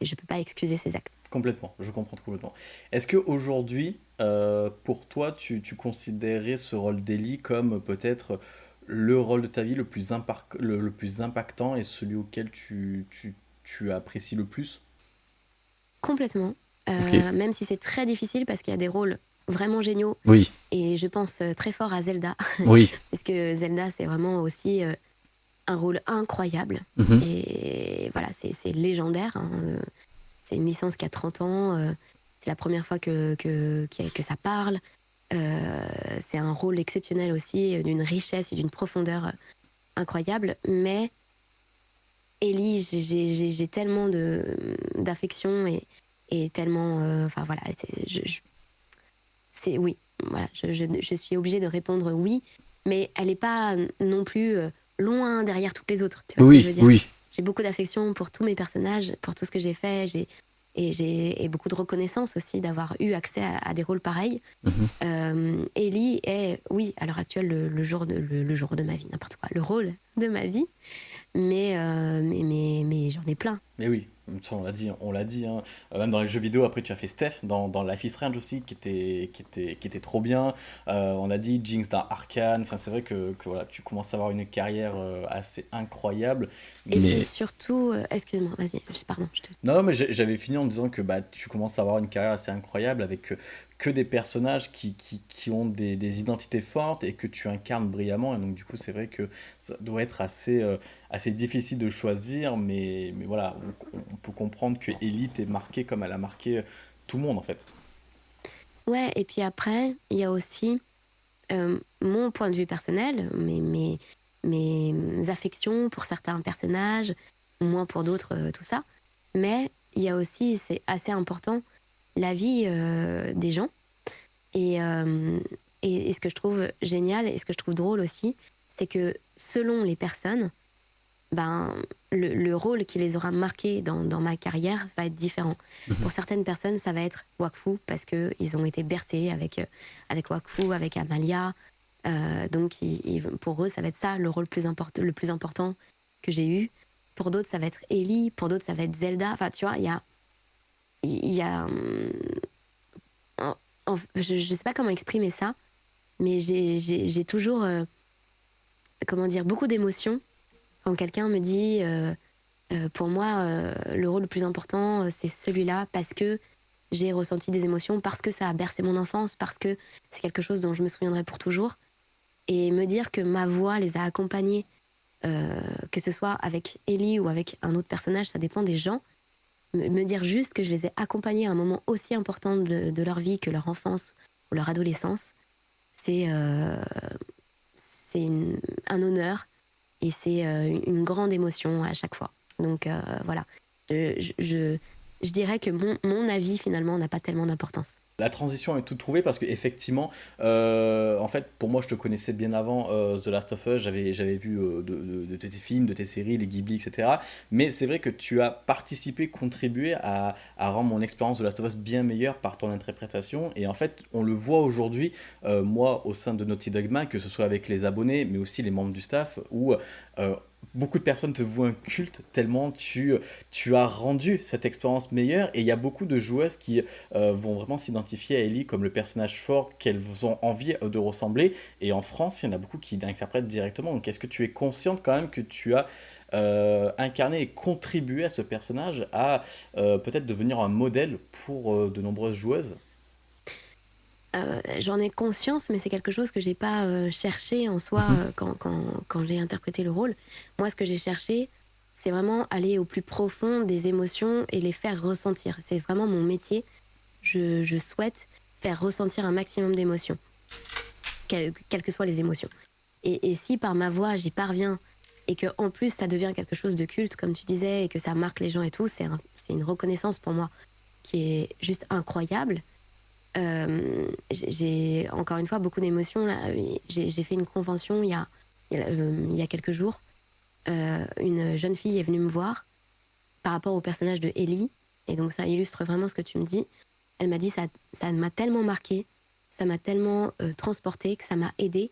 je ne peux pas excuser ces actes. Complètement, je comprends complètement. Est-ce qu'aujourd'hui, euh, pour toi, tu, tu considérais ce rôle d'Ellie comme peut-être le rôle de ta vie le plus, le, plus impactant et celui auquel tu, tu, tu apprécies le plus? Complètement. Euh, même si c'est très difficile parce qu'il y a des rôles vraiment géniaux. Oui. Et je pense euh, très fort à Zelda. Oui. parce que Zelda, c'est vraiment aussi un rôle incroyable. Mhm. Et voilà, c'est légendaire. Hein. C'est une licence qui a 30 ans. Euh, c'est la première fois que, que, que ça parle. Euh, c'est un rôle exceptionnel aussi, d'une richesse et d'une profondeur incroyable. Mais Ellie, j'ai tellement d'affection et, et tellement. Euh, enfin voilà, c'est oui. Voilà, je, je, je, suis obligée de répondre oui, mais elle n'est pas non plus loin derrière toutes les autres. Tu vois oui, ce que je veux dire oui. J'ai beaucoup d'affection pour tous mes personnages, pour tout ce que j'ai fait. J'ai et j'ai beaucoup de reconnaissance aussi d'avoir eu accès à, des rôles pareils. Mhm. Euh, Ellie est, oui, à l'heure actuelle, le, jour de, le, jour de ma vie, n'importe quoi, le rôle de ma vie. Mais, euh, mais, mais, mais j'en ai plein. Mais oui, on l'a dit, on l'a dit. Hein. Euh, même dans les jeux vidéo, après tu as fait Steph dans, dans Life is Strange aussi, qui était, qui était, qui était trop bien. Euh, on a dit Jinx dans Arkane. Enfin, c'est vrai que, que, voilà, tu commences à avoir une carrière euh, assez incroyable. Et puis surtout, excuse-moi, vas-y, pardon. Je te... Non, mais j'avais fini en disant que bah, tu commences à avoir une carrière assez incroyable avec que des personnages qui, qui, qui ont des, des, identités fortes et que tu incarnes brillamment. Et donc, du coup, c'est vrai que ça doit être assez, assez difficile de choisir, mais, mais voilà, on, peut comprendre que Elite est marquée comme elle a marqué tout le monde en fait. Ouais, et puis après, il y a aussi euh, mon point de vue personnel, mes, mes, mes affections pour certains personnages, moins pour d'autres, euh, tout ça. Mais il y a aussi, c'est assez important, la vie euh, des gens. Et, et, et, ce que je trouve génial et ce que je trouve drôle aussi, c'est que selon les personnes, ben, le, rôle qui les aura marqués dans, dans, ma carrière va être différent. Mhm. Pour certaines personnes, ça va être Wakfu parce qu'ils ont été bercés avec, euh, avec Wakfu, avec Amalia. Euh, donc, pour eux, ça va être ça le rôle plus le plus important que j'ai eu. Pour d'autres, ça va être Ellie. Pour d'autres, ça va être Zelda. Enfin, tu vois, il y a, il y a. je ne sais pas comment exprimer ça, mais j'ai toujours. Euh, comment dire Beaucoup d'émotions quand quelqu'un me dit. Euh, euh, pour moi, le rôle le plus important, c'est celui-là parce que j'ai ressenti des émotions, parce que ça a bercé mon enfance, parce que c'est quelque chose dont je me souviendrai pour toujours. Et me dire que ma voix les a accompagnés, que ce soit avec Ellie ou avec un autre personnage, ça dépend des gens me dire juste que je les ai accompagnés à un moment aussi important de, leur vie que leur enfance ou leur adolescence, c'est euh, un honneur et c'est euh, une grande émotion à chaque fois. Donc euh, voilà, je, je, je, dirais que mon, mon avis finalement n'a pas tellement d'importance. La transition est toute trouvée parce que effectivement, euh, en fait, pour moi, je te connaissais bien avant euh, The Last of Us. J'avais, vu euh, de, tes films, de tes séries, les Ghibli, etc. Mais c'est vrai que tu as participé, contribué à, rendre mon expérience de Last of Us bien meilleure par ton interprétation. Et en fait, on le voit aujourd'hui, moi, au sein de Naughty Dog que ce soit avec les abonnés, mais aussi les membres du staff, où beaucoup de personnes te vouent un culte tellement tu, tu as rendu cette expérience meilleure et il y a beaucoup de joueuses qui euh, vont vraiment s'identifier à Ellie comme le personnage fort qu'elles ont envie de ressembler et en France il y en a beaucoup qui l'interprètent directement donc est-ce que tu es consciente quand même que tu as euh, incarné et contribué à ce personnage à euh, peut-être devenir un modèle pour de nombreuses joueuses? Euh, j'en ai conscience, mais c'est quelque chose que j'ai pas euh, cherché en soi mhm. euh, quand, quand, quand j'ai interprété le rôle. Moi, ce que j'ai cherché, c'est vraiment aller au plus profond des émotions et les faire ressentir. C'est vraiment mon métier. Je, souhaite faire ressentir un maximum d'émotions, quelles que soient les émotions. Et, si par ma voix j'y parviens et que en plus ça devient quelque chose de culte, comme tu disais, et que ça marque les gens et tout, c'est une reconnaissance pour moi qui est juste incroyable. Euh, j'ai encore une fois beaucoup d'émotions. J'ai fait une convention il y a, il y a, euh, quelques jours. Euh, une jeune fille est venue me voir par rapport au personnage de Ellie. Et donc ça illustre vraiment ce que tu me dis. Elle m'a dit ça ça m'a tellement marqué, ça m'a tellement transporté que ça m'a aidé.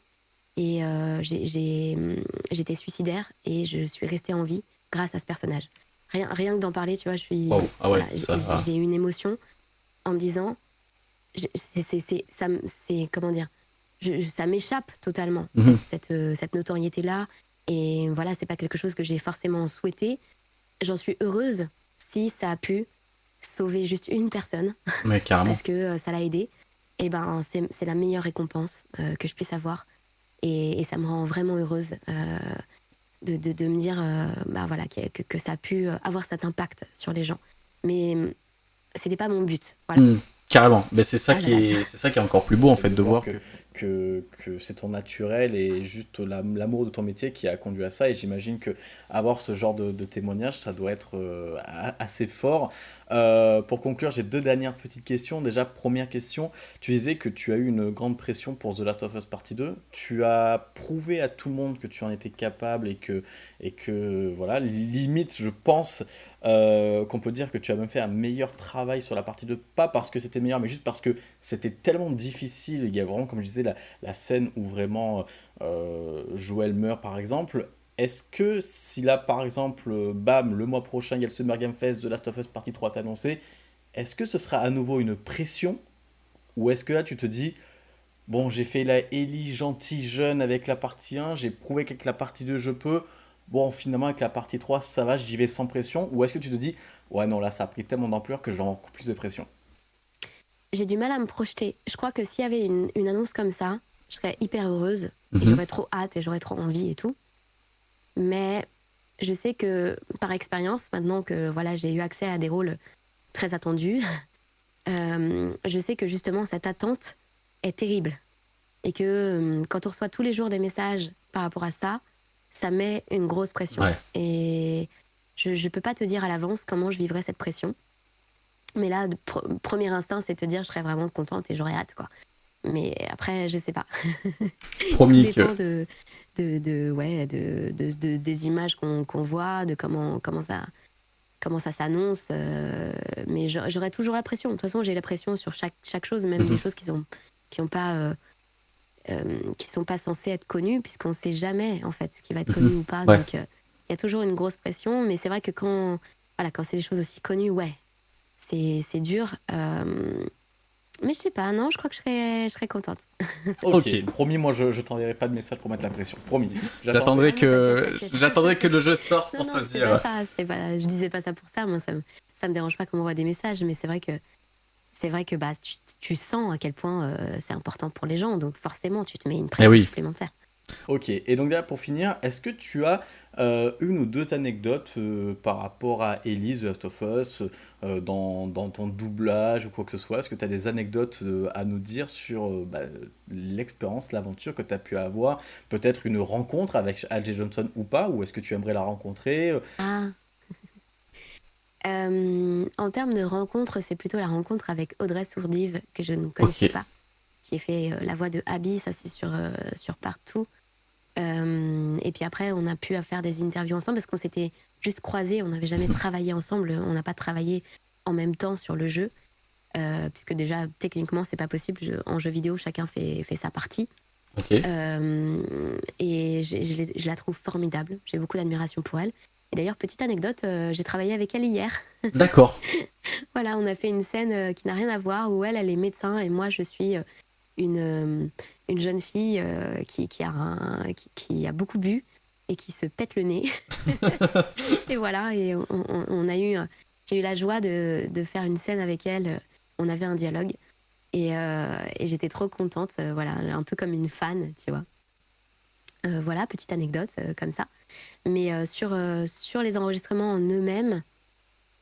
Et j'étais suicidaire et je suis restée en vie grâce à ce personnage. Rien, rien que d'en parler, tu vois, je suis. Ah j'ai une émotion en me disant c'est ça c'est comment dire ça m'échappe totalement mhm. cette, euh, cette, notoriété là et voilà c'est pas quelque chose que j'ai forcément souhaité j'en suis heureuse si ça a pu sauver juste une personne. Parce que euh, ça l'a aidé. Et ben c'est la meilleure récompense euh, que je puisse avoir. Et, ça me rend vraiment heureuse de, de, de, me dire bah voilà que, que, ça a pu avoir cet impact sur les gens. Mais c'était pas mon but voilà. Mhm. Carrément, mais c'est ça, ah qui est, c'est ça qui est encore plus beau en fait de voir que, que, que c'est ton naturel et juste l'amour de ton métier qui a conduit à ça. Et j'imagine que avoir ce genre de, témoignage, ça doit être euh, assez fort. Euh, pour conclure, j'ai deux dernières petites questions. Déjà, première question, tu disais que tu as eu une grande pression pour The Last of Us Partie 2. Tu as prouvé à tout le monde que tu en étais capable et que, et que voilà, limite, je pense euh, qu'on peut dire que tu as même fait un meilleur travail sur la partie 2. Pas parce que c'était meilleur, mais juste parce que c'était tellement difficile. Il y a vraiment, comme je disais, la, scène où vraiment euh, Joël meurt, par exemple. Est-ce que si là, par exemple, bam, le mois prochain, il y a le Summer Game Fest de Last of Us Partie 3 annoncé, est-ce que ce sera à nouveau une pression? Ou est-ce que là, tu te dis, bon, j'ai fait la Ellie gentille jeune avec la partie 1, j'ai prouvé qu'avec la partie 2, je peux, bon, finalement, avec la partie 3, ça va, j'y vais sans pression Ou est-ce que tu te dis, ouais, non, là, ça a pris tellement d'ampleur que je vais avoir plus de pression? J'ai du mal à me projeter. Je crois que s'il y avait une, annonce comme ça, je serais hyper heureuse et mhm. j'aurais trop hâte et j'aurais trop envie et tout. Mais je sais que par expérience, maintenant que voilà, j'ai eu accès à des rôles très attendus, euh, je sais que justement cette attente est terrible. Et que euh, quand on reçoit tous les jours des messages par rapport à ça, ça met une grosse pression. Et je ne peux pas te dire à l'avance comment je vivrai cette pression. Mais là, premier instinct, c'est te dire je serais vraiment contente et j'aurais hâte. quoi. Mais après, je sais pas. Promis Tout dépend de, de, de, ouais, de, de, des images qu'on voit, de comment, comment ça, comment ça s'annonce. Euh, mais j'aurais toujours la pression. De toute façon, j'ai la pression sur chaque, chaque chose, même des mhm. choses qui sont, qui ont pas, euh, euh, qui sont pas censées être connues, puisqu'on ne sait jamais en fait ce qui va être connu mhm. ou pas. Donc, il y a toujours une grosse pression. Mais c'est vrai que quand, voilà, quand c'est des choses aussi connues, ouais, c'est c'est dur. euh, mais je sais pas, non, je crois que je serais, je serais contente. Ok, promis, moi je, je t'enverrai pas de message pour mettre la pression. Promis. J'attendrai Non, que j'attendrai que le jeu sorte Non, pour non, te dire. pas ça. Pas, je disais pas ça pour ça. Moi, ça me, ça me dérange pas qu'on m'envoie des messages, mais c'est vrai que c'est vrai que bah, tu, tu sens à quel point euh, c'est important pour les gens. Donc forcément, tu te mets une pression oui. supplémentaire. Ok, et donc là pour finir, est-ce que tu as euh, une ou deux anecdotes euh, par rapport à Ellie, The Last of Us, euh, dans, dans ton doublage ou quoi que ce soit? Est-ce que tu as des anecdotes euh, à nous dire sur euh, bah, l'expérience, l'aventure que tu as pu avoir? Peut-être une rencontre avec Al.J. Johnson ou pas? Ou est-ce que tu aimerais la rencontrer? Ah. Euh, en termes de rencontre, c'est plutôt la rencontre avec Audrey Sourdive que je ne connaissais pas, qui fait euh, la voix de Abby, ça c'est sur, euh, sur Partout. Euh, et puis après, on a pu faire des interviews ensemble parce qu'on s'était juste croisés, on n'avait jamais travaillé ensemble, on n'a pas travaillé en même temps sur le jeu, puisque déjà techniquement c'est pas possible. Je- en jeu vidéo, chacun fait, fait sa partie. Et je, je l'ai- je la trouve formidable. J'ai beaucoup d'admiration pour elle. Et d'ailleurs, petite anecdote, euh, j'ai travaillé avec elle hier. D'accord. Voilà, on a fait une scène euh, qui n'a rien à voir où elle, elle est médecin et moi, je suis euh, une, une jeune fille qui, qui, a un- qui, qui a beaucoup bu et qui se pète le nez. et voilà, et on, on- on a eu, j'ai eu la joie de, de faire une scène avec elle. On avait un dialogue et, euh, et j'étais trop contente. voilà, un peu comme une fan, tu vois. Euh, voilà, petite anecdote euh, comme ça. Mais euh, sur, sur les enregistrements en eux-mêmes,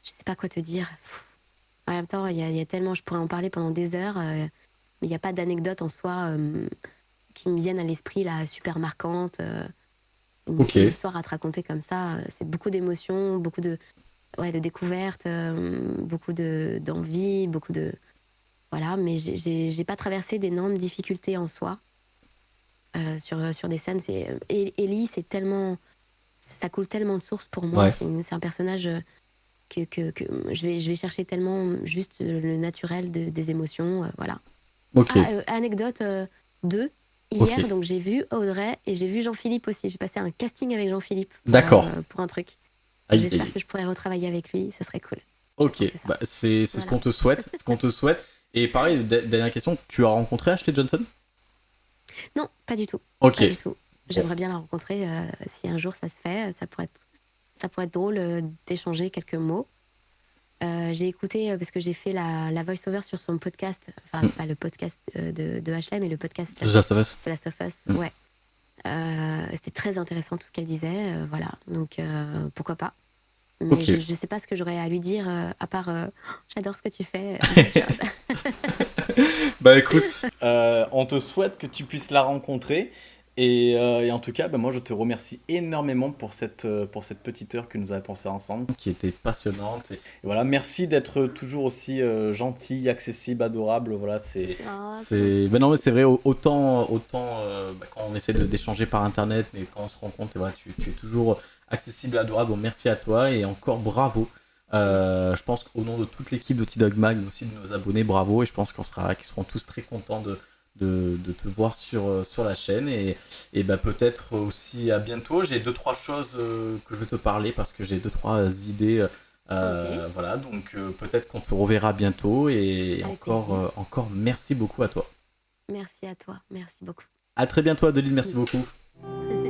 je sais pas quoi te dire. Pff. En même temps, il y, a- il y a tellement, je pourrais en parler pendant des heures, mais il n'y a pas d'anecdote en soi qui me viennent à l'esprit, là, super marquante. une, histoire à te raconter comme ça, c'est beaucoup d'émotions, beaucoup de, ouais, de découvertes, beaucoup de- d'envie, beaucoup de. Voilà, mais j'ai pas traversé d'énormes difficultés en soi. Euh, sur, sur des scènes, c'est. Et- Ellie, c'est tellement. Ça coule tellement de sources pour moi. Ouais. C'est un personnage euh, que, que, que je, vais, je vais chercher tellement juste le naturel de- des émotions. euh, voilà. Ok. Ah, euh, anecdote 2. Hier, donc j'ai vu Audrey et j'ai vu Jean-Philippe aussi. J'ai passé un casting avec Jean-Philippe. D'accord. euh, pour un truc. J'espère que je pourrai retravailler avec lui. Ça serait cool. Ok, bah, c'est ce qu'on te souhaite. ce qu'on te souhaite. Et pareil, dernière question, tu as rencontré Ashley Johnson? Non, pas du tout. Ok. Pas du tout. J'aimerais bien la rencontrer. euh, si un jour ça se fait, euh, ça pourrait être, ça pourrait être drôle euh, d'échanger quelques mots. Euh, j'ai écouté, euh, parce que j'ai fait la, la voice-over sur son podcast. Enfin, c'est pas le podcast euh, de, de Ashley, mais le podcast The Last of Us. The Last of Us. Mm. Ouais. Euh, C'était très intéressant tout ce qu'elle disait. euh, voilà. Donc, euh, pourquoi pas. Mais Ok. je, je sais pas ce que j'aurais à lui dire, euh, à part euh, j'adore ce que tu fais. euh, good job. Bah écoute, on te souhaite que tu puisses la rencontrer. Et, euh, et en tout cas, bah, moi je te remercie énormément pour cette, euh, pour cette petite heure que nous avons passée ensemble. qui était passionnante. et- Et voilà, merci d'être toujours aussi euh, gentil, accessible, adorable. Voilà, c'est. C'est, ben non mais c'est vrai, au- autant, autant euh, bah, quand on essaie de- d'échanger par internet, mais quand on se rend compte, et voilà, tu, tu es toujours accessible, adorable. Bon, merci à toi et encore bravo. Euh, je pense qu'au nom de toute l'équipe de T-Dog Mag, mais aussi de nos abonnés, bravo. Et je pense qu'on sera, qu'ils seront tous très contents de, de, de te voir sur, euh, sur la chaîne. Et, et bah, peut-être aussi à bientôt. J'ai deux, trois choses euh, que je veux te parler parce que j'ai deux, trois idées. euh, Voilà, donc peut-être qu'on te reverra bientôt. Et Avec encore, encore merci beaucoup à toi. Merci à toi. Merci beaucoup. À très bientôt, Adeline. Merci beaucoup.